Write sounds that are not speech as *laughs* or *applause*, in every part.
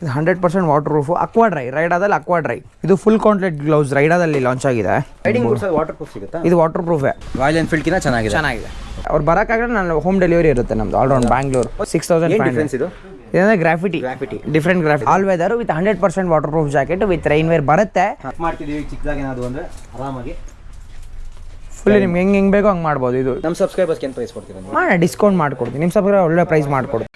ಇದು hundred percent waterproof Aqua Dry ರೈಡಾದಲ್ಲಿ Aqua Dry ಇದು full gauntlet gloves ರೈಡಾದಲ್ಲಿ launch ಆಗಿದೆ. ರೈಡಿಂಗ್ ವಾಟರ್ ಪ್ರೂಫ್ ಸಿಗುತ್ತಾ? ಇದು ವಾಟರ್ ಪ್ರೂಫೇ ರಾಯಲ್ ಎನ್ಫೀಲ್ಡ್ ಚೆನ್ನಾಗಿದೆ. ಚೆನ್ನಾಗಿದೆ. ಅವ್ರು ಬರೋಕ್ಕಾಗಲ್ಲ ನಾನು ಹೋಮ್ ಡೆಲಿವರಿ ಇರುತ್ತೆ ನಮ್ದು all round Bangalore six thousand difference ಇದು? ಇದಂದ್ರೆ graffiti graffiti different graffiti all weather with hundred percent waterproof jacket with rainwear ಬರುತ್ತೆ ಮಾಡ್ತಿದ್ದೀವಿ ಚಿಕ್ಕದಾಗಿ ಏನಾದ್ರು ಅಂದರೆ ಆರಾಮಾಗಿ. ಫುಲ್ ನಿಮ್ಗೆ ಹೆಂಗೆ ಹೆಂಗೆ ಬೇಕೋ ಹಂಗೆ ಮಾಡ್ಬೋದು ಇದು. ನಮ್ಮ ಸಬ್ಸ್ಕ್ರೈಬರ್ಸ್ಗೆ ಏನು ಪ್ರೈಸ್ ಕೊಡ್ತೀನಿ ಮಾಡೋಣ ಡಿಸ್ಕೌಂಟ್ ಮಾಡ್ಕೊಡ್ತೀನಿ. ನಿಮ್ಮ ಸಬ್ಸ್ಕ್ರೈಬರ್ ಒಳ್ಳೆ ಪ್ರೈಸ್ ಮಾಡ್ಕೊಡ್ತೀನಿ.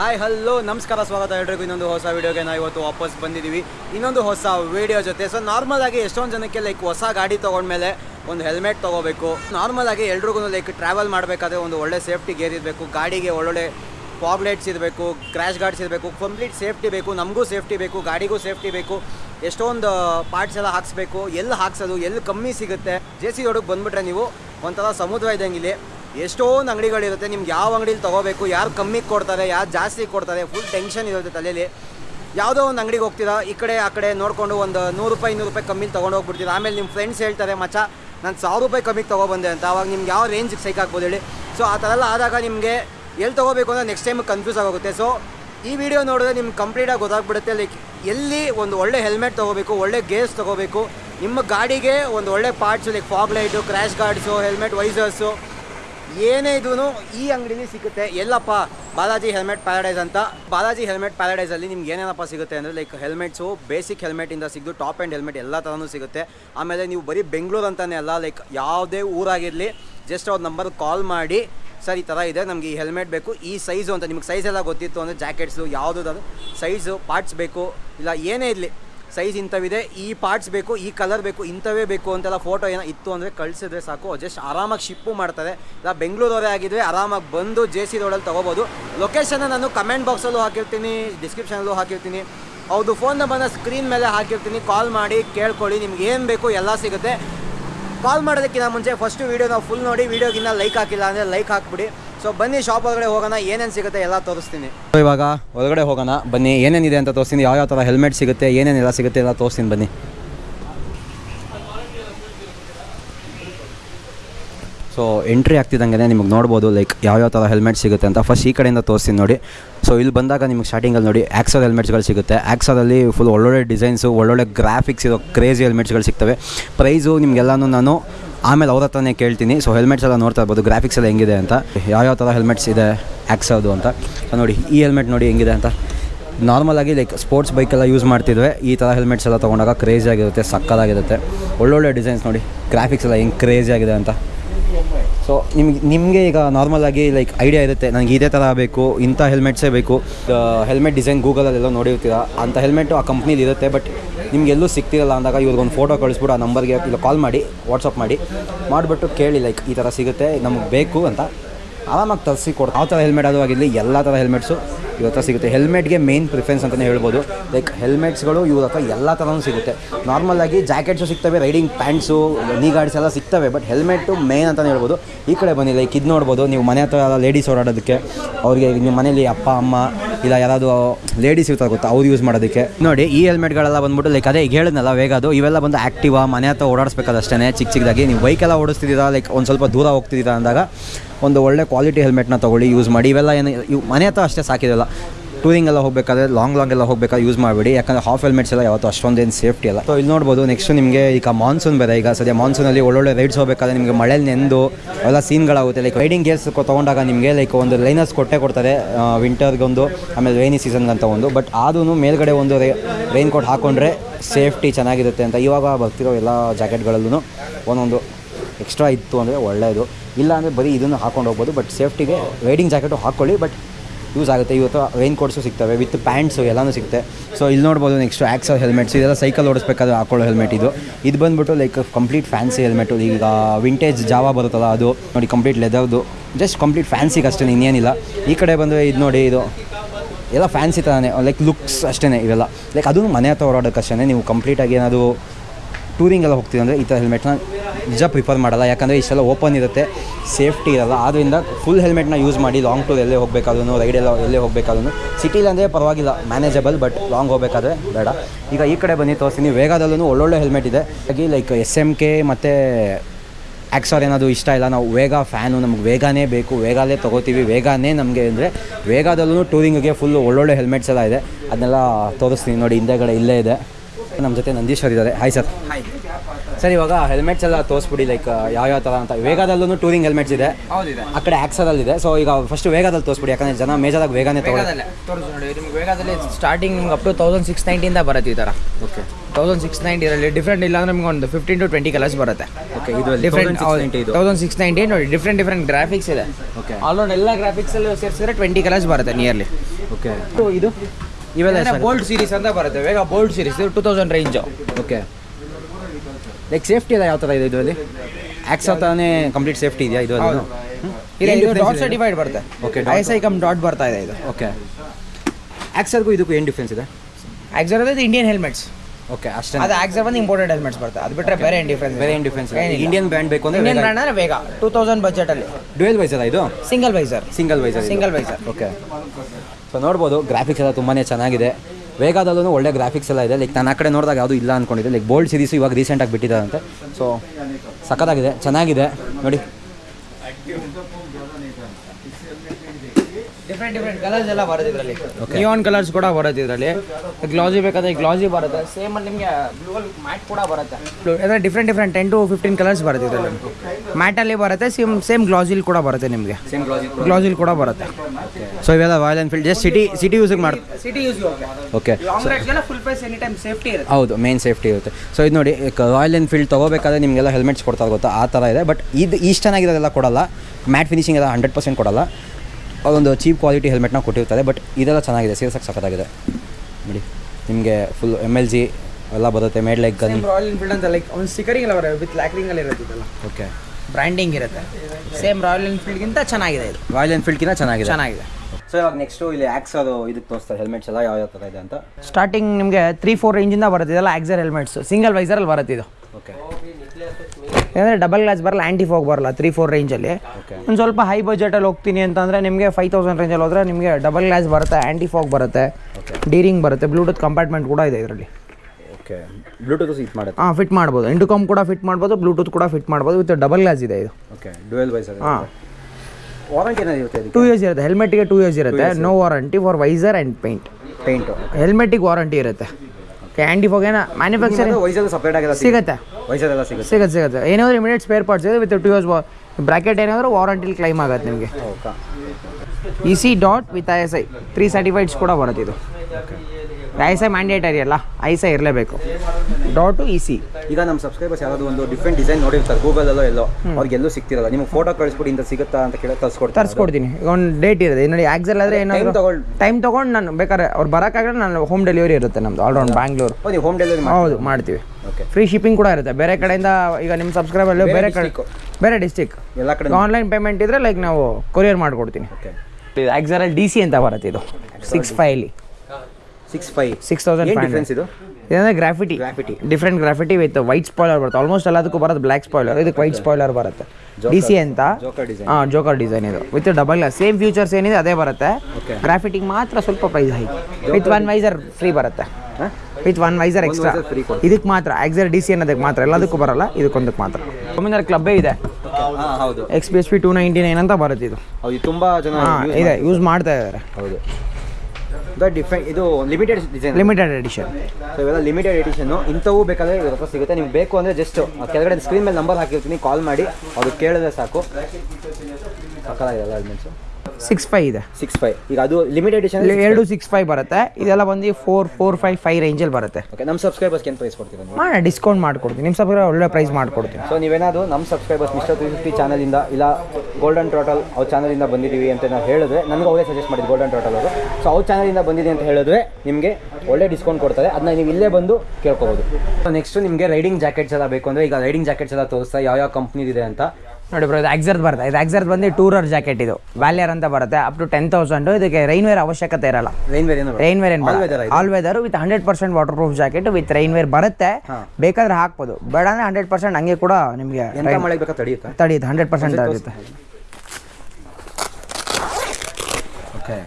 ಹಾಯ್, ಹಲೋ, ನಮಸ್ಕಾರ, ಸ್ವಾಗತ ಎಲ್ರಿಗೂ. ಇನ್ನೊಂದು ಹೊಸ ವೀಡಿಯೋಗೆ ನಾವು ಇವತ್ತು ವಾಪಸ್ ಬಂದಿದ್ದೀವಿ. ಇನ್ನೊಂದು ಹೊಸ ವೀಡಿಯೋ ಜೊತೆ. ಸೊ ನಾರ್ಮಲ್ ಆಗಿ ಎಷ್ಟೊಂದು ಜನಕ್ಕೆ ಲೈಕ್ ಹೊಸ ಗಾಡಿ ತೊಗೊಂಡ್ಮೇಲೆ ಒಂದು ಹೆಲ್ಮೆಟ್ ತೊಗೋಬೇಕು. ನಾರ್ಮಲ್ ಆಗಿ ಎಲ್ರಿಗೂ ಲೈಕ್ ಟ್ರಾವೆಲ್ ಮಾಡಬೇಕಾದ್ರೆ ಒಂದು ಒಳ್ಳೆ ಸೇಫ್ಟಿ ಗೇರ್ ಇರಬೇಕು. ಗಾಡಿಗೆ ಒಳ್ಳೊಳ್ಳೆ ಪಾಬ್ಲೆಟ್ಸ್ ಇರಬೇಕು ಕ್ರ್ಯಾಶ್ ಗಾರ್ಡ್ಸ್ ಇರಬೇಕು. ಕಂಪ್ಲೀಟ್ ಸೇಫ್ಟಿ ಬೇಕು. ನಮಗೂ ಸೇಫ್ಟಿ ಬೇಕು, ಗಾಡಿಗೂ ಸೇಫ್ಟಿ ಬೇಕು. ಎಷ್ಟೊಂದು ಪಾರ್ಟ್ಸ್ ಎಲ್ಲ ಹಾಕ್ಸ್ಬೇಕು. ಎಲ್ಲಿ ಹಾಕ್ಸೋದು, ಎಲ್ಲಿ ಕಮ್ಮಿ ಸಿಗುತ್ತೆ? ಜೆ ಸಿ ರೋಡಿಗೆ ಬಂದುಬಿಟ್ರೆ ನೀವು ಒಂಥರ ಸಮುದ್ರ ಇದ್ದಂಗಿಲ್ಲಿ ಎಷ್ಟೊಂದು ಅಂಗಡಿಗಳಿರುತ್ತೆ, ನಿಮ್ಗೆ ಯಾವ ಅಂಗಡಿಲಿ ತೊಗೋಬೇಕು, ಯಾರು ಕಮ್ಮಿಗೆ ಕೊಡ್ತಾರೆ, ಯಾರು ಜಾಸ್ತಿ ಕೊಡ್ತಾರೆ ಫುಲ್ ಟೆನ್ಷನ್ ಇರುತ್ತೆ ತಲೆಯಲ್ಲಿ ಯಾವುದೋ ಒಂದು ಅಂಗಡಿಗೆ ಹೋಗ್ತೀರಾ, ಈ ಕಡೆ, ಆ ಕಡೆ ನೋಡಿಕೊಂಡು ಒಂದು ನೂರು ರೂಪಾಯಿ, ಇನ್ನೂರು ರೂಪಾಯಿ ಕಮ್ಮಿಲಿ ತೊಗೊಂಡು ಹೋಗ್ಬಿಡ್ತೀರಾ. ಆಮೇಲೆ ನಿಮ್ಮ ಫ್ರೆಂಡ್ಸ್ ಹೇಳ್ತಾರೆ, ಮಚ್ಚ, ನಾನು ಸಾವಿರ ರೂಪಾಯಿ ಕಮ್ಮಿಗೆ ತೊಗೊಬಂದೆ ಅಂತ, ಅವಾಗ ನಿಮ್ಗೆ ಯಾವ ರೇಂಜಿಗೆ ಸೈಕ್ ಆಗ್ಬೋದು ಹೇಳಿ. ಸೊ ಆ ಥರ ಎಲ್ಲ ಆದಾಗ ನಿಮಗೆ ಎಲ್ಲಿ ತೊಗೋಬೇಕು ಅಂದರೆ ನೆಕ್ಸ್ಟ್ ಟೈಮ್ ಕನ್ಫ್ಯೂಸ್ ಆಗೋಗುತ್ತೆ. ಸೊ ಈ ವಿಡಿಯೋ ನೋಡಿದ್ರೆ ನಿಮ್ಗೆ ಕಂಪ್ಲೀಟಾಗಿ ಗೊತ್ತಾಗ್ಬಿಡುತ್ತೆ ಲೈಕ್ ಎಲ್ಲಿ ಒಂದು ಒಳ್ಳೆ ಹೆಲ್ಮೆಟ್ ತೊಗೋಬೇಕು, ಒಳ್ಳೆ ಗೇರ್ಸ್ ತೊಗೋಬೇಕು, ನಿಮ್ಮ ಗಾಡಿಗೆ ಒಂದು ಒಳ್ಳೆ parts like fog light crash guards helmet visors ಏನೇ ಇದೂ ಈ ಅಂಗಡಿಲಿ ಸಿಗುತ್ತೆ. ಎಲ್ಲಪ್ಪ, ಬಾಲಾಜಿ ಹೆಲ್ಮೆಟ್ ಪ್ಯಾರಡೈಸ್ ಅಂತ. ಬಾಲಾಜಿ ಹೆಲ್ಮೆಟ್ ಪ್ಯಾರಡೈಸಲ್ಲಿ ನಿಮ್ಗೆ ಏನೇನಪ್ಪ ಸಿಗುತ್ತೆ ಅಂದರೆ, ಲೈಕ್ ಹೆಲ್ಮೆಟ್ಸು, ಬೇಸಿಕ್ ಹೆಲ್ಮೆಟಿಂದ ಸಿಗ್ದು ಟಾಪ್ ಆ್ಯಂಡ್ ಹೆಲ್ಮೆಟ್ ಎಲ್ಲ ಥರನೂ ಸಿಗುತ್ತೆ. ಆಮೇಲೆ ನೀವು ಬರೀ ಬೆಂಗಳೂರು ಅಂತಲೇ ಅಲ್ಲ, ಲೈಕ್ ಯಾವುದೇ ಊರಾಗಿರಲಿ, ಜಸ್ಟ್ ಅವ್ರ ನಂಬರ್ ಕಾಲ್ ಮಾಡಿ, ಸರ್, ಈ ಥರ ಇದೆ, ನಮಗೆ ಈ ಹೆಲ್ಮೆಟ್ ಬೇಕು, ಈ ಸೈಜು ಅಂತ, ನಿಮ್ಗೆ ಸೈಜ್ ಎಲ್ಲ ಗೊತ್ತಿತ್ತು ಅಂದರೆ, ಜಾಕೆಟ್ಸು ಯಾವುದಾದ್ರು ಸೈಜು, ಪಾರ್ಟ್ಸ್ ಬೇಕು, ಇಲ್ಲ ಏನೇ ಇರಲಿ ಸೈಜ್ ಇಂಥವಿದೆ, ಈ ಪಾರ್ಟ್ಸ್ ಬೇಕು, ಈ ಕಲರ್ ಬೇಕು, ಇಂಥವೇ ಬೇಕು ಅಂತೆಲ್ಲ ಫೋಟೋ ಏನೋ ಇತ್ತು ಅಂದರೆ ಕಳಿಸಿದ್ರೆ ಸಾಕು. ಜಸ್ಟ್ ಆರಾಮಾಗಿ ಶಿಪ್ಪು ಮಾಡ್ತಾರೆ ಇಲ್ಲ, ಬೆಂಗಳೂರವರೇ ಆಗಿದ್ವಿ ಆರಾಮಾಗಿ ಬಂದು ಜೆ ಸಿ ರೋಡಲ್ಲಿ ತೊಗೋಬೋದು. ಲೊಕೇಶನ್ನ ನಾನು ಕಮೆಂಟ್ ಬಾಕ್ಸಲ್ಲೂ ಹಾಕಿರ್ತೀನಿ ಡಿಸ್ಕ್ರಿಪ್ಷನಲ್ಲೂ ಹಾಕಿರ್ತೀನಿ. ಅವ್ರದ್ದು ಫೋನ್ ನಂಬರ್ನ ಸ್ಕ್ರೀನ್ ಮೇಲೆ ಹಾಕಿರ್ತೀನಿ. ಕಾಲ್ ಮಾಡಿ, ಕೇಳ್ಕೊಳ್ಳಿ, ನಿಮ್ಗೆ ಏನು ಬೇಕು ಎಲ್ಲ ಸಿಗುತ್ತೆ. ಕಾಲ್ ಮಾಡೋದಕ್ಕಿಂತ ಮುಂಚೆ ಫಸ್ಟು ವೀಡಿಯೋ ನಾವು ಫುಲ್ ನೋಡಿ ವೀಡಿಯೋಗಿನ್ನ ಲೈಕ್ ಹಾಕಿಲ್ಲ ಅಂದರೆ ಲೈಕ್ ಹಾಕ್ಬಿಡಿ. ಸೊ ಬನ್ನಿ ಶಾಪ್ ಒಳಗಡೆ ಹೋಗೋಣ, ಏನೇನು ಸಿಗುತ್ತೆ ಎಲ್ಲ ತೋರಿಸ್ತೀನಿ. ಇವಾಗ ಒಳಗಡೆ ಹೋಗೋಣ, ಬನ್ನಿ ಏನೇನಿದೆ ಅಂತ ತೋರಿಸ್ತೀನಿ. ಯಾವ ಯಾವ ಥರ ಹೆಲ್ಮೆಟ್ ಸಿಗುತ್ತೆ ಏನೇನೆಲ್ಲ ಸಿಗುತ್ತೆ ಎಲ್ಲ ತೋರಿಸ್ತೀನಿ, ಬನ್ನಿ. ಸೊ ಎಂಟ್ರಿ ಆಗ್ತಿದ್ದಂಗೆ ನಿಮಗೆ ನೋಡ್ಬೋದು ಲೈಕ್ ಯಾವ್ಯಾವ ಥರ ಹೆಲ್ಮೆಟ್ ಸಿಗುತ್ತೆ ಅಂತ. ಫಸ್ಟ್ ಈ ಕಡೆಯಿಂದ ತೋರಿಸ್ತೀನಿ ನೋಡಿ. ಸೊ ಇಲ್ಲಿ ಬಂದಾಗ ನಿಮಗೆ ಸ್ಟಾರ್ಟಿಂಗಲ್ಲಿ ನೋಡಿ ಆ್ಯಕ್ಸರ್ ಹೆಲ್ಮೆಟ್ಸ್ಗಳು ಸಿಗುತ್ತೆ. ಆ್ಯಕ್ಸರಲ್ಲಿ ಫುಲ್ ಒಳ್ಳೊಳ್ಳೆ ಡಿಸೈನ್ಸು ಒಳ್ಳೊಳ್ಳೆ ಗ್ರಾಫಿಕ್ಸ್ ಇರೋ ಕ್ರೇಜಿ ಹೆಲ್ಮೆಟ್ಸ್ಗಳು ಸಿಗ್ತವೆ. ಪ್ರೈಸು ನಿಮಗೆಲ್ಲನೂ ನಾನು ಆಮೇಲೆ ಅವ್ರ ಹತ್ರನೇ ಕೇಳ್ತೀನಿ. ಸೊ ಹೆಲ್ಮೆಟ್ಸ್ ಎಲ್ಲ ನೋಡ್ತಾ ಇರ್ಬೋದು. ಗ್ರಾಫಿಕ್ಸ್ ಎಲ್ಲ ಹೆಂಗಿದೆ ಅಂತ. ಯಾವ್ಯಾವ ಥರ ಹೆಲ್ಮೆಟ್ಸ್ ಇದೆ ಆ್ಯಕ್ಸೋದು ಅಂತ. ನೋಡಿ, ಈ ಹೆಲ್ಮೆಟ್ ನೋಡಿ ಹೆಂಗಿದೆ ಅಂತ. ನಾರ್ಮಲಾಗಿ ಲೈಕ್ ಸ್ಪೋರ್ಟ್ಸ್ ಬೈಕೆಲ್ಲ ಯೂಸ್ ಮಾಡ್ತಿದ್ವಿ. ಈ ಥರ ಹೆಲ್ಮೆಟ್ಸ್ ಎಲ್ಲ ತೊಗೊಂಡಾಗ ಕ್ರೇಜಿ ಆಗಿರುತ್ತೆ, ಸಕ್ಕದಾಗಿರುತ್ತೆ. ಒಳ್ಳೊಳ್ಳೆ ಡಿಸೈನ್ಸ್ ನೋಡಿ. ಗ್ರಾಫಿಕ್ಸ್ ಎಲ್ಲ ಹೆಂಗೆ ಕ್ರೇಜಿ ಆಗಿದೆ ಅಂತ. ಸೊ ನಿಮ್ಗೆ, ನಿಮಗೆ ಈಗ ನಾರ್ಮಲಾಗಿ ಲೈಕ್ ಐಡಿಯಾ ಇರುತ್ತೆ. ನನಗೆ ಇದೇ ಥರ ಬೇಕು, ಇಂಥ ಹೆಲ್ಮೆಟ್ಸೇ ಬೇಕು. ಹೆಲ್ಮೆಟ್ ಡಿಸೈನ್ ಗೂಗಲಲ್ಲೆಲ್ಲ ನೋಡಿರ್ತೀರ? ಅಂಥ ಹೆಲ್ಮೆಟು ಆ ಕಂಪ್ನೀಲಿ ಇರುತ್ತೆ ಬಟ್ ನಿಮ್ಗೆ ಎಲ್ಲೂ ಸಿಗ್ತಿರಲ್ಲ ಅಂದಾಗ ಇವ್ರಿಗೊಂದು ಫೋಟೋ ಕಳಿಸ್ಬಿಟ್ಟು ಆ ನಂಬರ್ಗೆ ಇಲ್ಲ ಕಾಲ್ ಮಾಡಿ ವಾಟ್ಸಪ್ ಮಾಡಿ. ಮಾಡಿಬಿಟ್ಟು ಕೇಳಿ ಲೈಕ್ ಈ ಥರ ಸಿಗುತ್ತೆ, ನಮಗೆ ಬೇಕು ಅಂತ. ಆರಾಮಾಗಿ ತರಿಸಿ ಕೊಡ್ತಾರೆ ಯಾವ ಥರ ಹೆಲ್ಮೆಟ್ ಅದು ಆಗಿರಲಿ, ಎಲ್ಲ ಥರ ಹೆಲ್ಮೆಟ್ಸು ಇವ್ರ ಸಿಗುತ್ತೆ. ಹೆಲ್ಮೆಟ್ಗೆ ಮೇನ್ ಪ್ರಿಫರೆನ್ಸ್ ಅಂತಲೇ ಹೇಳ್ಬೋದು. ಲೈಕ್ ಹೆಲ್ಮೆಟ್ಸ್ಗಳು, ಇವ್ರ ಹತ್ರ ಎಲ್ಲ ಥರನೂ ಸಿಗುತ್ತೆ. ನಾರ್ಮಲಾಗಿ ಜಾಕೆಟ್ಸು ಸಿಗ್ತವೆ ರೈಡಿಂಗ್ ಪ್ಯಾಂಟ್ಸು ನೀ ಗಾಡ್ಸ್ ಎಲ್ಲ ಸಿಗ್ತವೆ ಬಟ್ ಹೆಲ್ಮೆಟ್ಟು ಮೇನ್ ಅಂತಲೇ ಹೇಳ್ಬೋದು. ಈ ಕಡೆ ಬನ್ನಿ ಲೈಕ್ ಇದು ನೋಡ್ಬೋದು. ನೀವು ಮನೆ ಹತ್ರ ಲೇಡೀಸ್ ಓಡಾಡೋದಕ್ಕೆ, ಅವ್ರಿಗೆ ನಿಮ್ಮ ಮನೇಲಿ ಅಪ್ಪ, ಅಮ್ಮ, ಇಲ್ಲ ಯಾರಾದರೂ ಲೇಡೀಸ್ ಇರ್ತಾರೆ ಗೊತ್ತಾ, ಅವ್ರು ಯೂಸ್ ಮಾಡೋದಕ್ಕೆ. ನೋಡಿ, ಈ ಹೆಲ್ಮೆಟ್ಗಳೆಲ್ಲ ಬಂದ್ಬಿಟ್ಟು ಲೈಕ್ ಅದೇ ಈಗ ಹೇಳಿದ್ನಲ್ಲ ವೇಗ ಅದು, ಇವೆಲ್ಲ ಬಂದು ಆ್ಯಕ್ಟಿವ ಮನೆ ಹತ್ರ ಓಡಾಡಿಸ್ಬೇಕಾದಷ್ಟೇ ಚಿಕ್ಕ ಚಿಕ್ಕದಾಗಿ ನೀವು ಬೈಕೆಲ್ಲ ಓಡಿಸ್ತಿದ್ದೀರಾ ಲೈಕ್ ಒಂದು ಸ್ವಲ್ಪ ದೂರ ಹೋಗ್ತಿದ್ದೀರಾ ಅಂದಾಗ, ಒಂದು ಒಳ್ಳೆ ಕ್ವಾಲಿಟಿ ಹೆಲ್ಮೆಟ್ನ ತೊಗೊಳ್ಳಿ ಯೂಸ್ ಮಾಡಿ. ಇವೆಲ್ಲ ಏನು, ಇವು ಮನೆ ಹತ್ರ ಅಷ್ಟೇ ಸಾಕಿದೆಲ್ಲ ಟೂರಿಂಗ್ ಎಲ್ಲ ಹೋಗಬೇಕಾದ್ರೆ ಲಾಂಗ್ ಲಾಂಗ್ ಎಲ್ಲ ಹೋಗಬೇಕಾದ್ರೆ ಯೂಸ್ ಮಾಡಬೇಡಿ. ಯಾಕಂದರೆ ಹಾಫ್ ಹೆಲ್ಮೆಟ್ಸ್ ಎಲ್ಲ ಯಾವತ್ತೂ ಅಷ್ಟೊಂದೇನು ಸೇಫ್ಟಿ ಅಲ್ಲ. ಸೊ ಇಲ್ಲಿ ನೋಡ್ಬೋದು ನೆಕ್ಸ್ಟ್ ನಿಮಗೆ ಈಗ ಮಾನ್ಸೂನ್ ಬೇರೆ. ಈಗ ಸದ್ಯ ಮಾನ್ಸೂನಲ್ಲಿ ಒಳ್ಳೊಳ್ಳೆ ರೈಡ್ಸ್ ಹೋಗಬೇಕಾದ್ರೆ ನಿಮಗೆ ಮಳೆಯಲ್ಲಿ ನೆಂದು, ಎಲ್ಲ ಸೀನ್ಗಳಾಗುತ್ತೆ ಲೈಕ್ ರೈಡಿಂಗ್ ಗೇರ್ಸ್ ತೊಗೊಂಡಾಗ ನಿಮಗೆ ಲೈಕ್ ಒಂದು ಲೈನರ್ಸ್ ಕೊಟ್ಟೆ ಕೊಡ್ತಾರೆ ವಿಂಟರ್ಗೊಂದು ಆಮೇಲೆ ರೈನಿ ಸೀಸನ್ಗಂತ ಒಂದು. ಬಟ್ ಆದ್ರೂ ಮೇಲ್ಗಡೆ ಒಂದು ರೈನ್ ಕೋಟ್ ಹಾಕೊಂಡ್ರೆ ಸೇಫ್ಟಿ ಚೆನ್ನಾಗಿರುತ್ತೆ ಅಂತ. ಇವಾಗ ಬರ್ತಿರೋ ಎಲ್ಲ ಜಾಕೆಟ್ಗಳಲ್ಲೂ ಒಂದೊಂದು ಎಕ್ಸ್ಟ್ರಾ ಇತ್ತು ಅಂದರೆ ಒಳ್ಳೆಯದು ಇಲ್ಲ ಅಂದರೆ ಬರೀ ಇದನ್ನು ಹಾಕೊಂಡು ಹೋಗ್ಬೋದು. ಬಟ್ ಸೇಫ್ಟಿಗೆ ರೈಡಿಂಗ್ ಜಾಕೆಟು ಹಾಕ್ಕೊಳ್ಳಿ ಬಟ್ ಯೂಸ್ ಆಗುತ್ತೆ. ಇವತ್ತು ರೈನ್ ಕೋಟ್ಸು ಸಿಗ್ತವೆ ವಿತ್ ಪ್ಯಾಂಟ್ಸು ಎಲ್ಲನೂ ಸಿಗುತ್ತೆ. ಸೊ ಇಲ್ಲಿ ನೋಡ್ಬೋದು ನೆಕ್ಸ್ಟ್ ಆ್ಯಕ್ಸರ್ ಹೆಲ್ಮೆಟ್ಸ್ ಇದೆಲ್ಲ ಸೈಕಲ್ ಓಡಿಸ್ಬೇಕಾದ್ರೆ ಹಾಕೊಳ್ಳೋ ಹೆಲ್ಮೆಟ್ ಇದು. ಇದು ಬಂದುಬಿಟ್ಟು ಲೈಕ್ ಕಂಪ್ಲೀಟ್ ಫ್ಯಾನ್ಸಿ ಹೆಲ್ಮೆಟು ಈಗ ವಿಂಟೇಜ್ ಜಾವ ಬರುತ್ತಲ್ಲ ಅದು, ನೋಡಿ ಕಂಪ್ಲೀಟ್ ಲೆದರ್ದು ಜಸ್ಟ್ ಕಂಪ್ಲೀಟ್ ಫ್ಯಾನ್ಸಿಗೆ ಅಷ್ಟೇ, ಇನ್ನೇನಿಲ್ಲ. ಈ ಕಡೆ ಬಂದರೆ ಇದು ನೋಡಿ, ಇದು ಎಲ್ಲ ಫ್ಯಾನ್ಸಿ ಥರನೇ ಲೈಕ್ ಲುಕ್ಸ್ ಅಷ್ಟೇ ಇವೆಲ್ಲ. ಲೈಕ್ ಅದೂ ಮನೆ ಹತ್ರ ಓಡಾಡೋಕ್ಕೆ ಅಷ್ಟೇ ನೀವು ಕಂಪ್ಲೀಟಾಗಿ ಏನಾದರೂ ಟೂರಿಂಗೆಲ್ಲ ಹೋಗ್ತೀವಿ ಅಂದರೆ ಈ ಥರ ಹೆಲ್ಮೆಟ್ನ ನಿಜ ಪ್ರಿಫರ್ ಮಾಡಲ್ಲ. ಯಾಕಂದರೆ ಇಷ್ಟೆಲ್ಲ ಓಪನ್ ಇರುತ್ತೆ ಸೇಫ್ಟಿ ಇರಲ್ಲ. ಆದ್ದರಿಂದ ಫುಲ್ ಹೆಲ್ಮೆಟ್ನ ಯೂಸ್ ಮಾಡಿ ಲಾಂಗ್ ಟೂರ್ ಎಲ್ಲೇ ಹೋಗಬೇಕಾದ್ರೂ ರೈಡ್ ಎಲ್ಲ ಹೋಗಬೇಕಾದ್ರೂ ಸಿಟಿಲಂದರೆ ಪರವಾಗಿಲ್ಲ ಮ್ಯಾನೇಜಬಲ್ ಬಟ್ ಲಾಂಗ್ ಹೋಗಬೇಕಾದ್ರೆ ಬೇಡ. ಈಗ ಈ ಕಡೆ ಬನ್ನಿ ತೋರಿಸ್ತೀನಿ. ವೇಗದಲ್ಲೂ ಒಳ್ಳೊಳ್ಳೆ ಹೆಲ್ಮೆಟ್ ಇದೆ. ಹಾಗಾಗಿ ಲೈಕ್ ಎಸ್ ಎಂ ಕೆ ಮತ್ತು ಆ್ಯಕ್ಸರ್ ಏನಾದರೂ ಇಷ್ಟ ಇಲ್ಲ, ನಾವು ವೇಗ ಫ್ಯಾನು ನಮ್ಗೆ ವೇಗನೇ ಬೇಕು. ವೇಗಲೇ ತೊಗೋತೀವಿ. ವೇಗನೇ ನಮಗೆ ಅಂದರೆ ವೇಗದಲ್ಲೂ ಟೂರಿಂಗಿಗೆ ಫುಲ್ ಒಳ್ಳೊಳ್ಳೆ ಹೆಲ್ಮೆಟ್ಸ್ ಎಲ್ಲ ಇದೆ. ಅದನ್ನೆಲ್ಲ ತೋರಿಸ್ತೀನಿ ನೋಡಿ, ಹಿಂದೆಗಡೆ ಇಲ್ಲೇ ಇದೆ. ನಮ್ಮ ಜೊತೆ ನಂದೀಶ್ವರ್ ಇದ್ದಾರೆ. ಹಾಯ್ ಸರ್ ಸರ್ ಇವಾಗ ಹೆಲ್ಮೆಟ್ಸ್ ಎಲ್ಲ ತೋರಿಸ್ಬಿಡಿ ಲೈಕ್ ಯಾವ ಯಾವ ಥರ ಅಂತ. ವೇಗದಲ್ಲೂ ಟೂರಿಂಗ್ ಹೆಲ್ಮೆಟ್ಸ್ ಇದೆ. ಹೌದಿದೆ. ಆ ಕಡೆ ಆ್ಯಕ್ಸರಲ್ಲಿ ಇದೆ. ಸೊ ಈಗ ಫಸ್ಟ್ ವೇಗದಲ್ಲಿ ತೋರಿಸ್ಬಿಡಿ ಯಾಕಂದ್ರೆ ಜನ ಮೇಜರಾಗಿ ವೇಗನೇ ತಗೊಳ್ಳೋದು ವೇಗದಲ್ಲೇ. ತೋರಿಸಿ ನೋಡಿ ನಿಮ್ಗೆ ವೇಗದಲ್ಲಿ ಸ್ಟಾರ್ಟಿಂಗ್ ನಿಮ್ಗೆ ಅಪ್ ಟು ತೌಸಂಡ್ ಸಿಕ್ಸ್ ನೈಂಟಿಯಿಂದ ಬರುತ್ತೆ ಈ ಥರ ಓಕೆ ತೌಸಂಡ್ ಸಿಕ್ಸ್ ನೈಂಟಿ ಇದರಲ್ಲಿ ಡಿಫ್ರೆಂಟ್ ಇಲ್ಲ ಅಂದ್ರೆ ನಿಮ್ಗೆ ಒಂದು ಫಿಫ್ಟೀನ್ ಟು ಟ್ವೆಂಟಿ ಕಲರ್ಸ್ ಬರುತ್ತೆ. ಓಕೆ ಇದು ಡಿಫ್ರೆಂಟ್ ತೌಸಂಡ್ ಸಿಕ್ಸ್ ನೈಂಟಿ ನೋಡಿ ಡಿಫ್ರೆಂಟ್ ಡಿಫ್ರೆಂಟ್ ಗ್ರಾಫಿಕ್ಸ್ ಇದೆ. ಓಕೆ ಆಲ್ರೌಂಡ್ ಎಲ್ಲ ಗ್ರಾಫಿಕ್ಸ್ ಅಲ್ಲಿ ಸೇರಿಸಿದ್ರೆ ಟ್ವೆಂಟಿ ಕಲರ್ಸ್ ಬರುತ್ತೆ ನಿಯರ್ಲಿ ಓಕೆ ಇದು ಇವೆಲ್ಲ ಬೋಲ್ಡ್ ಸೀರೀಸ್ ಅಂತ ಬರುತ್ತೆ Vega bold series two thousand range okay like safety ಎಲ್ಲ ಯಾವ ಥರ ಇದೆ ಇದರಲ್ಲಿ? ಆ್ಯಕ್ಸ್ ತಾನೇ ಕಂಪ್ಲೀಟ್ ಸೇಫ್ಟಿ ಇದೆಯಾ ಇದು? ಅದು ಇದು ಇದು? ಡಾಟ್ ಡಿವೈಡ್ ಬರುತ್ತೆ okay I S I cum dot ಬರ್ತಾ ಇದೆ ಇದು. ಓಕೆ ಆಕ್ಸರ್ಗೂ ಇದಕ್ಕೂ ಏನು ಡಿಫ್ರೆನ್ಸ್ ಇದೆ? ಆಕ್ಸರ್ ಅದು ಇಂಡಿಯನ್ ಹೆಲ್ಮೆಟ್ಸ್ ಓಕೆ ಅಷ್ಟೇ ಅದು ಆಕ್ಸರ್ ಬಂದು ಇಂಪಾರ್ಟೆಂಟ್ ಹೆಲ್ಮೆಟ್ಸ್ ಬರ್ತದೆ ಅದು ಬಿಟ್ಟರೆ ಬೇರೆ ಏನು ಡಿಫ್ರೆನ್ಸ್ ಬೇರೆ ಏನು ಡಿಫ್ರೆನ್ಸ್ ಇಂಡಿಯನ್ ಬ್ರ್ಯಾಂಡ್ ಬೇಕು ಇಂಡಿಯನ್ ಅಂದರೆ ಬ್ರ್ಯಾಂಡ್ ಅಂದರೆ ಬೇಗ ಟೂ ತೌಸಂಡ್ ಬಜೆಟಲ್ಲಿ ಡ್ಯುಯಲ್ ವೈಸರ್ ಇದು? Single visor single visor single visor okay so ನೋಡ್ಬೋದು. ಗ್ರಾಫಿಕ್ಸ್ ಎಲ್ಲ ತುಂಬಾ ಚೆನ್ನಾಗಿದೆ. ವೇಗದಲ್ಲೂ ಒಳ್ಳೆ ಗ್ರಾಫಿಕ್ಸ್ ಎಲ್ಲ ಇದೆ. ಲೈಕ್ ನಾನು ಆ ಕಡೆ ನೋಡಿದಾಗ ಯಾವುದು ಇಲ್ಲ ಅಂದ್ಕೊಂಡಿದ್ದೆ ಲೈಕ್ ಬೋಲ್ಡ್ ಸಿರೀಸು ಇವಾಗ ರೀಸೆಂಟಾಗಿ ಬಿಟ್ಟಿದ್ದಾರಂತೆ ಸೊ ಸಖತ್ತಾಗಿದೆ. ಚೆನ್ನಾಗಿದೆ. ನೋಡಿ. ಡಿಫ್ರೆಂಟ್ ಡಿಫ್ರೆಂಟ್ ಕಲರ್ಸ್ ಎಲ್ಲ ಬರುತ್ತೆ ಇದರಲ್ಲಿ. ನಿಯಾನ್ ಕಲರ್ಸ್ ಕೂಡ ಬರುತ್ತೆ ಇದರಲ್ಲಿ. ಗ್ಲಾಸಿ ಬೇಕಾದ್ರೆ ಗ್ಲಾಸಿ ಬರುತ್ತೆ. ಸೇಮ್ ನಿಮಗೆ ಬ್ಲೂ ಮ್ಯಾಟ್ ಕೂಡ ಬರುತ್ತೆ. ಅಂದರೆ different different ten to fifteen colours ಬರುತ್ತೆ ಇದರಲ್ಲಿ. ಮ್ಯಾಟಲ್ಲಿ ಬರುತ್ತೆ ಸೇಮ್ ಸೇಮ್ ಗ್ಲಾಸಿಲ್ ಕೂಡ ಬರುತ್ತೆ ನಿಮಗೆ. ಸೇಮ್ ಗ್ಲಾಸಿ ಗ್ಲಾಸಿಲ್ ಕೂಡ ಬರುತ್ತೆ. ಸೊ ಇವೆಲ್ಲ Royal Enfield just city city ಯೂಸಿಗೆ ಮಾಡಿ city use okay full price any time safety ಇರುತ್ತೆ. ಹೌದು ಮೇನ್ ಸೇಫ್ಟಿ ಇರುತ್ತೆ. ಸೊ ಇದು ನೋಡಿ ರಾಯಲ್ ಎನ್ಫೀಲ್ಡ್ ತೊಗೋಬೇಕಾದ್ರೆ ನಿಮಗೆಲ್ಲ ಹೆಲ್ಮೆಟ್ಸ್ ಕೊಡ್ತಾರೆ ಗೊತ್ತಾ? ಆ ಥರ ಇದೆ. ಬಟ್ ಇದು ಇಷ್ಟು ಚೆನ್ನಾಗಿರೋದೆಲ್ಲ ಕೊಡಲ್ಲ. ಮ್ಯಾಟ್ ಫಿನಿಶಿಂಗ್ ಎಲ್ಲ ಹಂಡ್ರೆಡ್ ಪರ್ಸೆಂಟ್ ಕೊಡಲ್ಲ. ಅದೊಂದು ಚೀಪ್ ಕ್ವಾಲಿಟಿ ಹೆಲ್ಮೆಟ್ನ ಕೊಟ್ಟಿರ್ತಾರೆ ಬಟ್ ಇದೆಲ್ಲ ಚೆನ್ನಾಗಿದೆ ಸೇರ್ಸಕ್ಕೆ ಸಖತ್ತಾಗಿದೆ. ನೋಡಿ ನಿಮಗೆ ಫುಲ್ ಎಂ ಎಲ್ ಜಿ ಎಲ್ಲ ಬರುತ್ತೆ made like gun Royal Enfield ಅಂತ ಲೈಕ್ ಒಂದು ಸ್ಟಿಕರಿಂಗ್ ಎಲ್ಲ ಬರೋದು ವಿತ್ ಲ್ಯಾಕ್ರಿಂಗ್ ಅಲ್ಲಿ ಇರುತ್ತೆ ಇದೆಲ್ಲ. ಓಕೆ ಬ್ರ್ಯಾಂಡಿಂಗ್ ಇರುತ್ತೆ. ಸೇಮ್ ರಾಯಲ್ ಎನ್ಫೀಲ್ಡ್ಗಿಂತ ಚೆನ್ನಾಗಿದೆ ಇದು. ರಾಯಲ್ ಎನ್ಫೀಲ್ಡ್ಗಿಂತ ಚೆನ್ನಾಗಿದೆ. ಚೆನ್ನಾಗಿದೆ. ಸೊ ಇವಾಗ ನೆಕ್ಸ್ಟು ಇಲ್ಲಿ ಆಕ್ಸ್ ಅದು ಇದಕ್ಕೆ ತೋರಿಸ್ತಾರೆ ಹೆಲ್ಮೆಟ್ಸ್ ಎಲ್ಲ ಯಾವ ಯಾವ ಥರ ಇದೆ ಅಂತ. ಸ್ಟಾರ್ಟಿಂಗ್ ನಿಮಗೆ ತ್ರೀ ಫೋರ್ ರೇಂಜಿಂದ ಬರುತ್ತೆ ಇದೆಲ್ಲ ಆಕ್ಸರ್ ಹೆಲ್ಮೆಟ್ಸ್ ಸಿಂಗಲ್ ವೈಸರಲ್ಲಿ ಬರುತ್ತೆ ಇದು. ಓಕೆ ಅಂದರೆ ಡಬಲ್ ಗ್ಲಾಸ್ ಬರಲ್ಲ ಆ್ಯಂಟಿ ಫೋಗ್ ಬರಲ್ಲ ತ್ರೀ ಫೋರ್ ರೇಂಜಲ್ಲಿ ಒಂದು ಸ್ವಲ್ಪ ಹೈ ಬಜೆಟಲ್ಲಿ ಹೋಗ್ತೀನಿ ಅಂತಂದರೆ ನಿಮಗೆ ಫೈವ್ ತೌಸಂಡ್ ರೇಂಜಲ್ಲಿ ಹೋದರೆ ನಿಮಗೆ ಡಬಲ್ ಗ್ಲಾಸ್ ಬರುತ್ತೆ ಆ್ಯಂಟಿ ಫೋಗ್ ಬರುತ್ತೆ ಡೀರಿಂಗ್ ಬರುತ್ತೆ ಬ್ಲೂಟೂತ್ ಕಂಪಾರ್ಟ್ಮೆಂಟ್ ಕೂಡ ಇದೆ ಇದರಲ್ಲಿ. ಓಕೆ ಬ್ಲೂಟೂತ್ ಫಿಟ್ ಮಾಡುತ್ತೆ ಹಾಂ ಫಿಟ್ ಮಾಡ್ಬೋದು. ಇಂಟುಕಾಮ್ ಕೂಡ ಫಿಟ್ ಮಾಡ್ಬೋದು ಬ್ಲೂಟೂತ್ ಕೂಡ ಫಿಟ್ ಮಾಡ್ಬೋದು ವಿತ್ ಡಬಲ್ ಗ್ಲಾಸ್ ಇದೆ ಇದು. ಓಕೆ ಡ್ಯುಯಲ್ ವೈಸರ್ ಹಾಂ. ವಾರಂಟಿ ಏನಾದ್ರು ಇರುತ್ತೆ ಟೂ ಇಯರ್ಸ್ ಇರುತ್ತೆ. ಹೆಲ್ಮೆಟ್ಗೆ ಟೂ ಇಯರ್ಸ್ ಇರುತ್ತೆ. No warranty for visor and paint paint ಹೆಲ್ಮೆಟ್ಟಿಗೆ warranty ಇರುತ್ತೆ. ಆ್ಯಂಟಿ ಹೋಗೇನ ಮ್ಯಾನುಫ್ಯಾಕ್ಚರ್ ಮ್ಯಾನುಫ್ಯಾಕ್ಚರಿಂಗ್ ಸಿಗತ್ತೆ ಸಪ್ರೇಟ್ ಆಗಿಲ್ಲ ಸಿಗುತ್ತೆ. ಸಿಗುತ್ತೆ. ಸಿಗುತ್ತೆ ಸಿಗುತ್ತೆ. ಏನಾದರೂ ಇಮಿಡಿಯೇಟ್ ಸ್ಪೇರ್ ಪಾರ್ಟ್ಸ್ ಇದೆ ವಿತ್ ಟೂ ಇಯರ್ಸ್ ಬ್ರಾಕೆಟ್ ಏನಾದರೂ ವಾರಂಟಿಲಿ ಕ್ಲೈಮ್ ಆಗುತ್ತೆ ನಿಮಗೆ. E C dot with I S I three certifieds ಕೂಡ ಬರುತ್ತೆ ಇದು. ಐ ಎಸ್ ಐ ಮ್ಯಾಂಡೇಟರಿ ಅಲ್ಲ ಐ ಎಸ್ ಐ ಇರಲೇಬೇಕು ಡಾಟು ಇ ಸಿ ಈಗ ನಮ್ಮ ಸಬ್ಸ್ಕ್ರೈಬರ್ಸ್ ಯಾವುದೋ ಒಂದು ಡಿಫ್ರೆಂಟ್ ಡಿಸೈನ್ ನೋಡಿರ್ತಾರೆ ಗೂಗಲಲ್ಲೋ ಎಲ್ಲೋ ಅವ್ರಿಗೆ ಎಲ್ಲೂ ಸಿಗ್ತಿರಲ್ಲ. ನಿಮ್ಗೆ ಫೋಟೋ ಕಳಿಸ್ಬಿಟ್ಟು ಇಂಥ ಸಿಗುತ್ತಾ ಅಂತ ಕೇಳಿ ತರಿಸ್ಕೊಡ್ತಾರೆ ತರಿಸ್ಕೊಡ್ತೀನಿ. ಈಗ ಒಂದು ಡೇಟ್ ಇರುತ್ತೆ. ನೋಡಿ ಆಕ್ಸಲ್ ಆದರೆ ಟೈಮ್ ಏನಾದರೂ ತಗೊಳ್ ಟೈಮ್ ತೊಗೊಂಡು ನಾನು ಬೇಕಾದ್ರೆ ಅವ್ರು ಬರೋಕ್ಕಾಗಲ್ಲ ನಾನು ಹೋಮ್ ಡೆಲಿವರಿ ಇರುತ್ತೆ ನಮ್ಮದು ಆಲ್ರೌಂಡ್ ಬ್ಯಾಂಗ್ಳೂರು ನೀವು ಹೋಮ್ ಡೆಲಿವರಿ ಹೌದು ಮಾಡ್ತೀವಿ. ಓಕೆ ಫ್ರೀ ಶಿಪ್ಪಿಂಗ್ ಕೂಡ ಇರುತ್ತೆ. ಬೇರೆ ಕಡೆಯಿಂದ ಈಗ ನಿಮ್ಮ ಸಬ್ಸ್ಕ್ರೈಬರ್ ಬೇರೆ ಬೇರೆ ಕಡೆ ಬೇರೆ ಡಿಸ್ಟಿಕ್ ಎಲ್ಲ ಕಡೆ ಆನ್ಲೈನ್ ಪೇಮೆಂಟ್ ಇದ್ರೆ ಲೈಕ್ ನಾವು ಕೊರಿಯರ್ ಮಾಡಿಕೊಡ್ತೀನಿ. ಆಕ್ಸಲ್ ಡಿ ಸಿ ಅಂತ ಬರುತ್ತೆ ಇದು. Six ಫೈಲಿ six five six thousand difference ಇದು? ಇದಂದ್ರೆ graffiti graffiti different graffiti with white spoiler ಬರುತ್ತೆ. ಆಲ್ಮೋಸ್ಟ್ ಎಲ್ಲದಕ್ಕೂ ಬರೋದು ಬ್ಲಾಕ್ ಸ್ಪಾಯ್ಲರ್ ಇದಕ್ಕೆ ವೈಟ್ ಸ್ಪಾಯ್ಲರ್ ಬರುತ್ತೆ. ಡಿ ಸಿ ಅಂತ? ಜೋಕರ್ ಡಿಸೈನ್ ಹಾಂ ಜೋಕರ್ ಡಿಸೈನ್ ಇದು. With double glass same features ಏನಿದೆ ಅದೇ ಬರುತ್ತೆ. ಗ್ರಾಫಿಟಿಗೆ ಮಾತ್ರ ಸ್ವಲ್ಪ price high with one visor free ಬರುತ್ತೆ. With one visor extra. ಇದಕ್ಕೆ ಮಾತ್ರ ಎಕ್ಸರ್ ಡಿ ಸಿ ಅನ್ನೋದಕ್ಕೆ ಮಾತ್ರ ಎಲ್ಲದಕ್ಕೂ ಬರಲ್ಲ ಇದಕ್ಕೊಂದಕ್ಕೆ ಮಾತ್ರ. ಡೊಮಿನರ್ ಕ್ಲಬ್ಬೇ ಇದೆ. X P S P two ninety nine ಅಂತ ಬರುತ್ತೆ ಇದು. ತುಂಬ ಜನ ಇದೆ ಯೂಸ್ ಮಾಡ್ತಾ ಇದ್ದಾರೆ. ಹೌದು. ಡಿಫ್ರೆಂಟ್ ಇದು limited design limited edition so ಇವೆಲ್ಲ ಲಿಮಿಟೆಡ್ ಎಡಿಷನ್ನು ಇಂಥವು ಬೇಕಾದ್ರೆ ಇವ್ರ ಹತ್ರ ಸಿಗುತ್ತೆ. ನಿಮ್ಗೆ ಬೇಕು ಅಂದರೆ ಜಸ್ಟ್ ಕೆಳಗಡೆ ಸ್ಕ್ರೀನ್ ಮೇಲೆ ನಂಬರ್ ಹಾಕಿರ್ತೀನಿ. ಕಾಲ್ ಮಾಡಿ. ಅವ್ರು ಕೇಳಿದ್ರೆ ಸಾಕು. ಸಕ್ಕತ್ತಾಗಿದೆ ಎಲ್ಲ ಸಿಕ್ಸ್ ಫೈವ್ ಇದೆ. ಸಿಕ್ಸ್ ಫೈವ್ ಈಗ ಅದು ಲಿಮಿಟೆಡ್ ಎಡಿಷನ್ ಎರಡು ಸಿಕ್ಸ್ ಫೈವ್ ಬರುತ್ತೆ. ಇದೆಲ್ಲ ಬಂದು ಫೋರ್ ಫೋರ್ ಫೈವ್ ಫೈವ್ ರೇಂಜಲ್ಲಿ ಬರುತ್ತೆ. ಓಕೆ ನಮ್ಮ ಸಬ್ಸ್ಕ್ರೈಬರ್ಸ್ ಏನು ಪ್ರೈಸ್ ಕೊಡ್ತೀರಾ ಹಾಂ ಮಾಡೋಣ ಡಿಸ್ಕೌಂಟ್ ಮಾಡ್ಕೊಡ್ತೀನಿ. ನಿಮ್ಮ ಸಬ್ಸ್ಕ್ರೈಬರ್ ಒಳ್ಳೆ ಪ್ರೈಸ್ ಮಾಡ್ಕೊಡ್ತೀನಿ. ಸೊ ನೀವೇನಾದರೂ ನಮ್ಮ ಸಬ್ಸ್ಕ್ರೈಬರ್ಸ್ ಮಿಸ್ಟರ್ ತ್ರೀ ಫಿಫ್ಟಿ ಚಾನಲಿಂದ ಇಲ್ಲ ಗೋಲ್ಡನ್ ಟೋಟಲ್ ಅವ್ರ ಚಾನಲಿಂದ ಬಂದಿದ್ದೀವಿ ಅಂತ ನಾವು ಹೇಳಿದ್ರೆ ನನಗೆ ಅವರೇ ಸಜೆಸ್ಟ್ ಮಾಡಿದ್ದು ಗೋಲ್ಡನ್ ಟೋಟಲ್ ಅವರು. ಸೊ ಅವ್ರ ಚಾನಲಿಂದ ಬಂದಿದೆ ಅಂತ ಹೇಳಿದ್ರೆ ನಿಮಗೆ ಒಳ್ಳೆ ಡಿಸ್ಕೌಂಟ್ ಕೊಡ್ತಾರೆ. ಅದನ್ನ ನೀವು ಇಲ್ಲೇ ಬಂದು ಕೇಳ್ಕೊಬೋದು. ಸೊ ನೆಕ್ಸ್ಟ್ ನಿಮಗೆ ರೈಡಿಂಗ್ ಜಾಕೆಟ್ಸ್ ಎಲ್ಲ ಬೇಕು ಅಂದರೆ ಈಗ ರೈಡಿಂಗ್ ಜಾಕೆಟ್ಸ್ ಎಲ್ಲ ತೋರಿಸ್ತಾ ಯಾವ ಯಾವ ಕಂಪ್ನಿದಿದೆ ಅಂತ. ನೋಡಿ ಬ್ರೋ ಇದು ಬರುತ್ತೆ. ಇದು ಎಕ್ಸರ್ದ್ ಬಂದು ಟೂರರ್ ಜಾಕೆಟ್ ಇದು. ವ್ಯಾಲಿಯರ್ ಅಂತ ಬರುತ್ತೆ ಅಪ್ ಟು ಟೆನ್ ತೌಸಂಡು ಇದಕ್ಕೆ ರೈನ್ ವೇರ್ ಅವಶ್ಯಕತೆ ಇರಲ್ಲ. ರೈನ್ ವೇರ್ ಏನು? All weather with hundred percent waterproof jacket with rainwear ಬರುತ್ತೆ. ಬೇಕಾದ್ರೆ ಹಾಕ್ಬೋದು. ಬೇಡ ಅಂದ್ರೆ ಹಂಡ್ರೆಡ್ ಪರ್ಸೆಂಟ್ ಹಂಗೆ ಕೂಡ ನಿಮಗೆ ತಡೆಯುತ್ತಾ? ಹಂಡ್ರೆಡ್ ಪರ್ಸೆಂಟ್ ಓಕೆ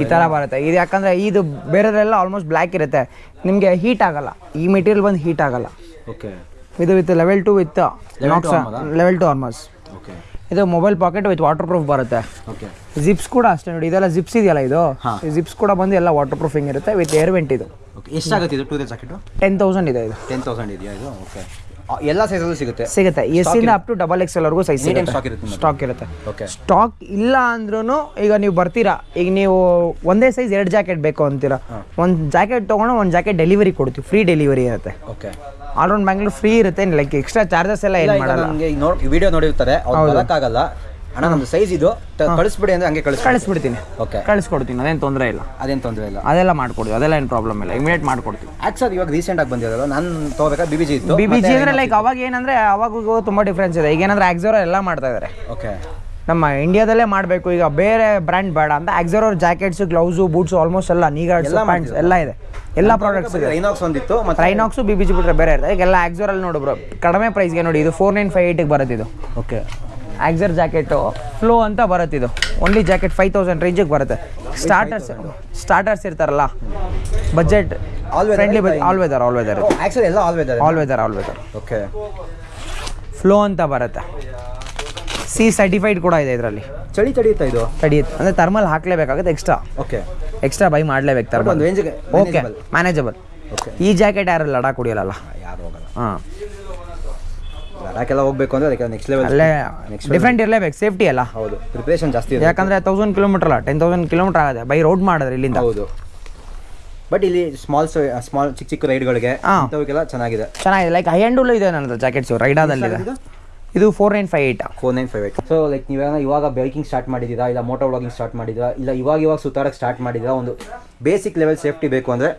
ಈ ಥರ ಬರುತ್ತೆ. ಇದು ಯಾಕಂದರೆ ಇದು ಬೇರೆದೆಲ್ಲ ಆಲ್ಮೋಸ್ಟ್ ಬ್ಲ್ಯಾಕ್ ಇರುತ್ತೆ. ನಿಮಗೆ ಹೀಟ್ ಆಗಲ್ಲ. ಈ ಮೆಟೀರಿಯಲ್ ಬಂದು ಹೀಟ್ ಆಗಲ್ಲ. ಓಕೆ ಇದು with level two with Knox level two armours ಇದು mobile pocket with waterproof ಬರುತ್ತೆ ಜಿಪ್ಸ್ ಕೂಡ ಅಷ್ಟೇ ನೋಡಿ ಇದೆಲ್ಲ ಜಿಪ್ಸ್ ಇದೆಯಲ್ಲ ಇದು? ಜಿಪ್ಸ್ ಕೂಡ ಬಂದು ಎಲ್ಲ ವಾಟರ್ ಪ್ರೂಫಿಂಗ್ ಇರುತ್ತೆ ವಿತ್ ಏರ್ ವೆಂಟ್ ಇದು. ಎಷ್ಟಾಗುತ್ತೆ ಇದು today jacket ten thousand ಇದೆ ಇದು. ಟೆನ್ ತೌಸಂಡ್ ಇದೆಯಾ ಇದು? ಓಕೆ ಎಲ್ಲ ಸೈಜಲ್ಲೂ ಸಿಗುತ್ತೆ. ಸಿಗುತ್ತೆ. ಎಸ್ ಇಂದ ಅಪ್ ಟು ಡಬಲ್ ಎಕ್ಸ್ ಎಲ್ವರೆಗೂ ಸೈಜ್ ಸ್ಟಾಕ್ ಇರುತ್ತೆ ಸ್ಟಾಕ್ ಇರುತ್ತೆ. ಓಕೆ ಸ್ಟಾಕ್ ಇಲ್ಲ ಅಂದ್ರೂ ಈಗ ನೀವು ಬರ್ತೀರಾ. ಈಗ ನೀವು ಒಂದೇ ಸೈಜ್ ಎರಡು ಜಾಕೆಟ್ ಬೇಕು ಅಂತೀರಾ. ಒಂದು ಜಾಕೆಟ್ ತೊಗೊಂಡು ಒಂದು ಜಾಕೆಟ್ ಡೆಲಿವರಿ ಕೊಡ್ತೀವಿ. ಫ್ರೀ ಡೆಲಿವರಿ ಇರುತ್ತೆ. Okay all round Bangalore free ಇರುತ್ತೆ ಲೈಕ್ ಎಕ್ಸ್ಟ್ರಾ ಚಾರ್ಜಸ್ ಎಲ್ಲ ಏನು ಮಾಡಲ್ಲ. ನಮಗೆ ಈಗ ನೋಡಿ ವಿಡಿಯೋ ನೋಡಿರ್ತಾರೆ ಅವ್ರು ಬರೋಕ್ಕಾಗಲ್ಲ. ಅಣ್ಣ ನಮ್ದು ಸೈಜ್ ಇದು. ಕಳಿಸ್ಬಿಡಿ ಅಂದ್ರೆ ಹಂಗೆ ಕಳಿಸ್ ಕಳಿಸ್ಬಿಡ್ತೀನಿ. ಓಕೆ ಕಳಿಸ್ಕೊಡ್ತೀನಿ ಅದೇನು ತೊಂದರೆ ಇಲ್ಲ. ಅದೇನು ತೊಂದರೆ ಇಲ್ಲ. ಅದೆಲ್ಲ ಮಾಡ್ಕೊಡ್ತೀವಿ ಅದೆಲ್ಲ ಏನು ಪ್ರಾಬ್ಲಮ್ ಇಲ್ಲ. ಇಮಿಡಿಯೇಟ್ ಮಾಡ್ಕೊಡ್ತೀವಿ ಆಕ್ಚುಲಿ ಇವಾಗ ರೀಸೆಂಟ್ ಆಗಿ ಬಂದಿರೋದು. ನಾನು ತೊಗೋಬೇಕಾ ಬಿ ಬಿ ಜಿ ಇತ್ತು. ಬಿ ಬಿ ಜಿ ಅಂದರೆ ಲೈಕ್ ಅವಾಗ ಏನಂದರೆ ಅವಾಗೂ ತುಂಬ ಡಿಫ್ರೆನ್ಸ್ ಇದೆ. ಈಗ ಏನಂದ್ರೆ ಆಕ್ಸೋರ ಎಲ್ಲ ಮಾಡ್ತಾ ಇದ್ದಾರೆ ಓಕೆ ನಮ್ಮ ಇಂಡಿಯಾದಲ್ಲೇ ಮಾಡಬೇಕು. ಈಗ ಬೇರೆ ಬ್ರ್ಯಾಂಡ್ ಬೇಡ ಅಂತ Axor jackets gloves boots almost ಎಲ್ಲ ನೀಗಾಡ್ಸ್ ಎಲ್ಲ ಪ್ಯಾಂಟ್ಸ್ ಎಲ್ಲ ಇದೆ. ಎಲ್ಲ ಪ್ರಾಡಕ್ಟ್ಸ್ ಇದೆ. ರೈನಾಕ್ಸ್ ಒಂದಿತ್ತು ಮತ್ತೆ ರೈನಾಕ್ಸು ಬಿ ಬಿ ಜಿ ಬಿಟ್ಟರೆ ಬೇರೆ ಇರ್ತದೆ. ಈಗ ಎಲ್ಲ ನೋಡು ನೋಡಿ ಬ್ರೋ ಕಡಿಮೆ ಪ್ರೈಸ್ಗೆ ನೋಡಿ ಇದು ಫೋರ್ ನೈನ್ ಫೈವ್ ಏಯ್ಟಿಗೆ ಬರುತ್ತೆ ಇದು. ಓಕೆ ಆಕ್ಸರ್ ಜಾಕೆಟು ಫ್ಲೋ ಅಂತ ಬರುತ್ತೆ ಇದು. ಓನ್ಲಿ ಜಾಕೆಟ್ ಫೈವ್ ತೌಸಂಡ್ ರೇಂಜಿಗೆ ಬರುತ್ತೆ. ಸ್ಟಾರ್ಟರ್ಸ್ ಸ್ಟಾರ್ಟರ್ಸ್ ಇರ್ತಾರಲ್ಲ budget all friendly all weather all weather actually ಎಲ್ಲ all weather all weather all weather okay flow ಅಂತ ಬರುತ್ತೆ. ಸಿ ಸರ್ಟಿಫೈಡ್ ಕೂಡ ಇದೆ ಇದರಲ್ಲಿ. ಚಳಿ ತಡೆಯುತ್ತಾ ಇದು? ತಡೆಯುತ್ತೆ. ಅಂದರೆ ಥರ್ಮಲ್ ಹಾಕ್ಲೇಬೇಕಾಗುತ್ತೆ ಎಕ್ಸ್ಟ್ರಾ ಓಕೆ ಎಕ್ಸ್ಟ್ರಾ ಬೈ ಮಾಡಲೇಬೇಕು ಥರ್ಮಲ್ ಓಕೆ ಮ್ಯಾನೇಜಬಲ್ ಈ ಜಾಕೆಟ್ ಯಾರು ಲಡಾಖ್ ಕುಡಿಯಲ್ಲ ಯಾರು ಹೋಗಲ್ಲ. ಹಾಂ. ಲಡಾಖೆಲ್ಲ ಹೋಗ್ಬೇಕು ಅಂದ್ರೆ ಅದಕ್ಕೆ ನೆಕ್ಸ್ಟ್ ಲೆವೆಲ್ ಅಲ್ಲೇ ಡಿಫ್ರೆಂಟ್ ಇರಲೇಬೇಕು ಸೇಫ್ಟಿ ಅಲ್ಲ. ಹೌದು ಪ್ರಿಪ್ರೇಷನ್ ಜಾಸ್ತಿ ಇದೆ ಯಾಕಂದರೆ ತೌಸಂಡ್ ಕಿಲೋಮೀಟರ್ ಅಲ್ಲ ಟೆನ್ ತೌಸಂಡ್ ಕಿಲೋಮೀಟರ್ ಆಗುತ್ತೆ ಬೈ ರೋಡ್ ಮಾಡಿದ್ರೆ ಇಲ್ಲಿಂದ. ಹೌದು. ಬಟ್ ಇಲ್ಲಿ ಸ್ಮಾಲ್ ಸ್ಮಾಲ್ ಚಿಕ್ಕ ಚಿಕ್ಕ ರೈಡ್ಗಳಿಗೆ ಹಾ. ಇಂಥವಕ್ಕೆಲ್ಲ ಚೆನ್ನಾಗಿದೆ. ಚೆನ್ನಾಗಿದೆ ಲೈಕ್ ಹೈ ಹ್ಯಾಂಡ್ ಇದೆ ನನ್ನ ಜಾಕೆಟ್ಸು ರೈಡಾದಲ್ಲಿದೆ ಇದು? Four nine five eight four nine five eight so like ನೀವೇನೋ ಇವಾಗ ಬೈಕಿಂಗ್ ಸ್ಟಾರ್ಟ್ ಮಾಡಿದ್ದೀರಾ? ಇಲ್ಲ ಮೋಟೋ ವ್ಲಾಗಿಂಗ್ ಸ್ಟಾರ್ಟ್ ಮಾಡಿದ್ದೀರಾ? ಇಲ್ಲ ಇವಾಗ ಇವಾಗ ಸುತ್ತಾಡಕ್ಕೆ ಸ್ಟಾರ್ಟ್ ಮಾಡಿದ್ದೀರಾ? ಒಂದು ಬೇಸಿಕ್ ಲೆವೆಲ್ ಸೇಫ್ಟಿ ಬೇಕು ಅಂದರೆ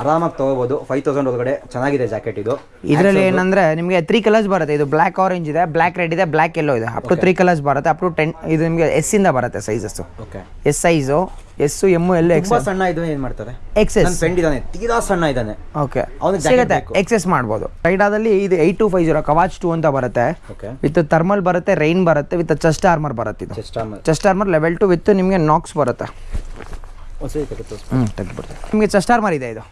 ಆರಾಮಾಗಿ ತೊಗೋಬೋದು. ಫೈವ್ ತೌಸಂಡ್ ಒಳಗಡೆ ಚೆನ್ನಾಗಿದೆ ಜಾಕೆಟ್ ಇದು. ಇದರಲ್ಲಿ ಏನಂದ್ರೆ ನಿಮಗೆ ತ್ರೀ ಕಲರ್ಸ್ ಬರುತ್ತೆ. ಇದು ಬ್ಲ್ಯಾಕ್ ಆರೆಂಜ್ ಇದೆ ಬ್ಲ್ಯಾಕ್ ರೆಡ್ ಇದೆ ಬ್ಲ್ಯಾಕ್ ಎಲ್ಲೋ ಇದೆ. ಅಪ್ ಟು ತ್ರೀ ಕಲರ್ಸ್ ಬರುತ್ತೆ. ಅಪ್ ಟು ಟೆನ್ ಇದು ನಿಮಗೆ ಎಸ್ ಇಂದ ಬರುತ್ತೆ sizes okay S size S M L ತುಂಬ ಸಣ್ಣ ಇದು ಏನು ಮಾಡ್ತಾರೆ? ಎಕ್ಸ್ ನನ್ನ ಎಸ್ ಫ್ರೆಂಡ್ ಇದ್ದಾನೆ ತೀರಾ ಸಣ್ಣ ಇದ್ದಾನೆ. ಓಕೆ ಅವ್ನಿಗೆ ಸಿಗುತ್ತೆ. ಎಕ್ಸೆಸ್ ಮಾಡ್ಬೋದು. ರೈಡಾದಲ್ಲಿ ಇದು eight two five zero Kavach two ಅಂತ ಬರುತ್ತೆ. ವಿತ್ ಥರ್ಮಲ್ ಬರುತ್ತೆ ರೈನ್ ಬರುತ್ತೆ ವಿತ್ ಚೆಸ್ಟ್ ಆರ್ಮರ್ ಬರುತ್ತೆ ಇದು. Chest armour level two with ನಿಮಗೆ ನಾಕ್ಸ್ ಬರುತ್ತೆ. ಒಂದ್ಸರಿ ತೆಗೆದು ಹ್ಞೂ ತೆಗೆದ್ಬಿಡ್ತೀವಿ ನಿಮಗೆ ಚೆಸ್ಟ್ ಆರ್ಮರ್ ಇದೆ ಇದು.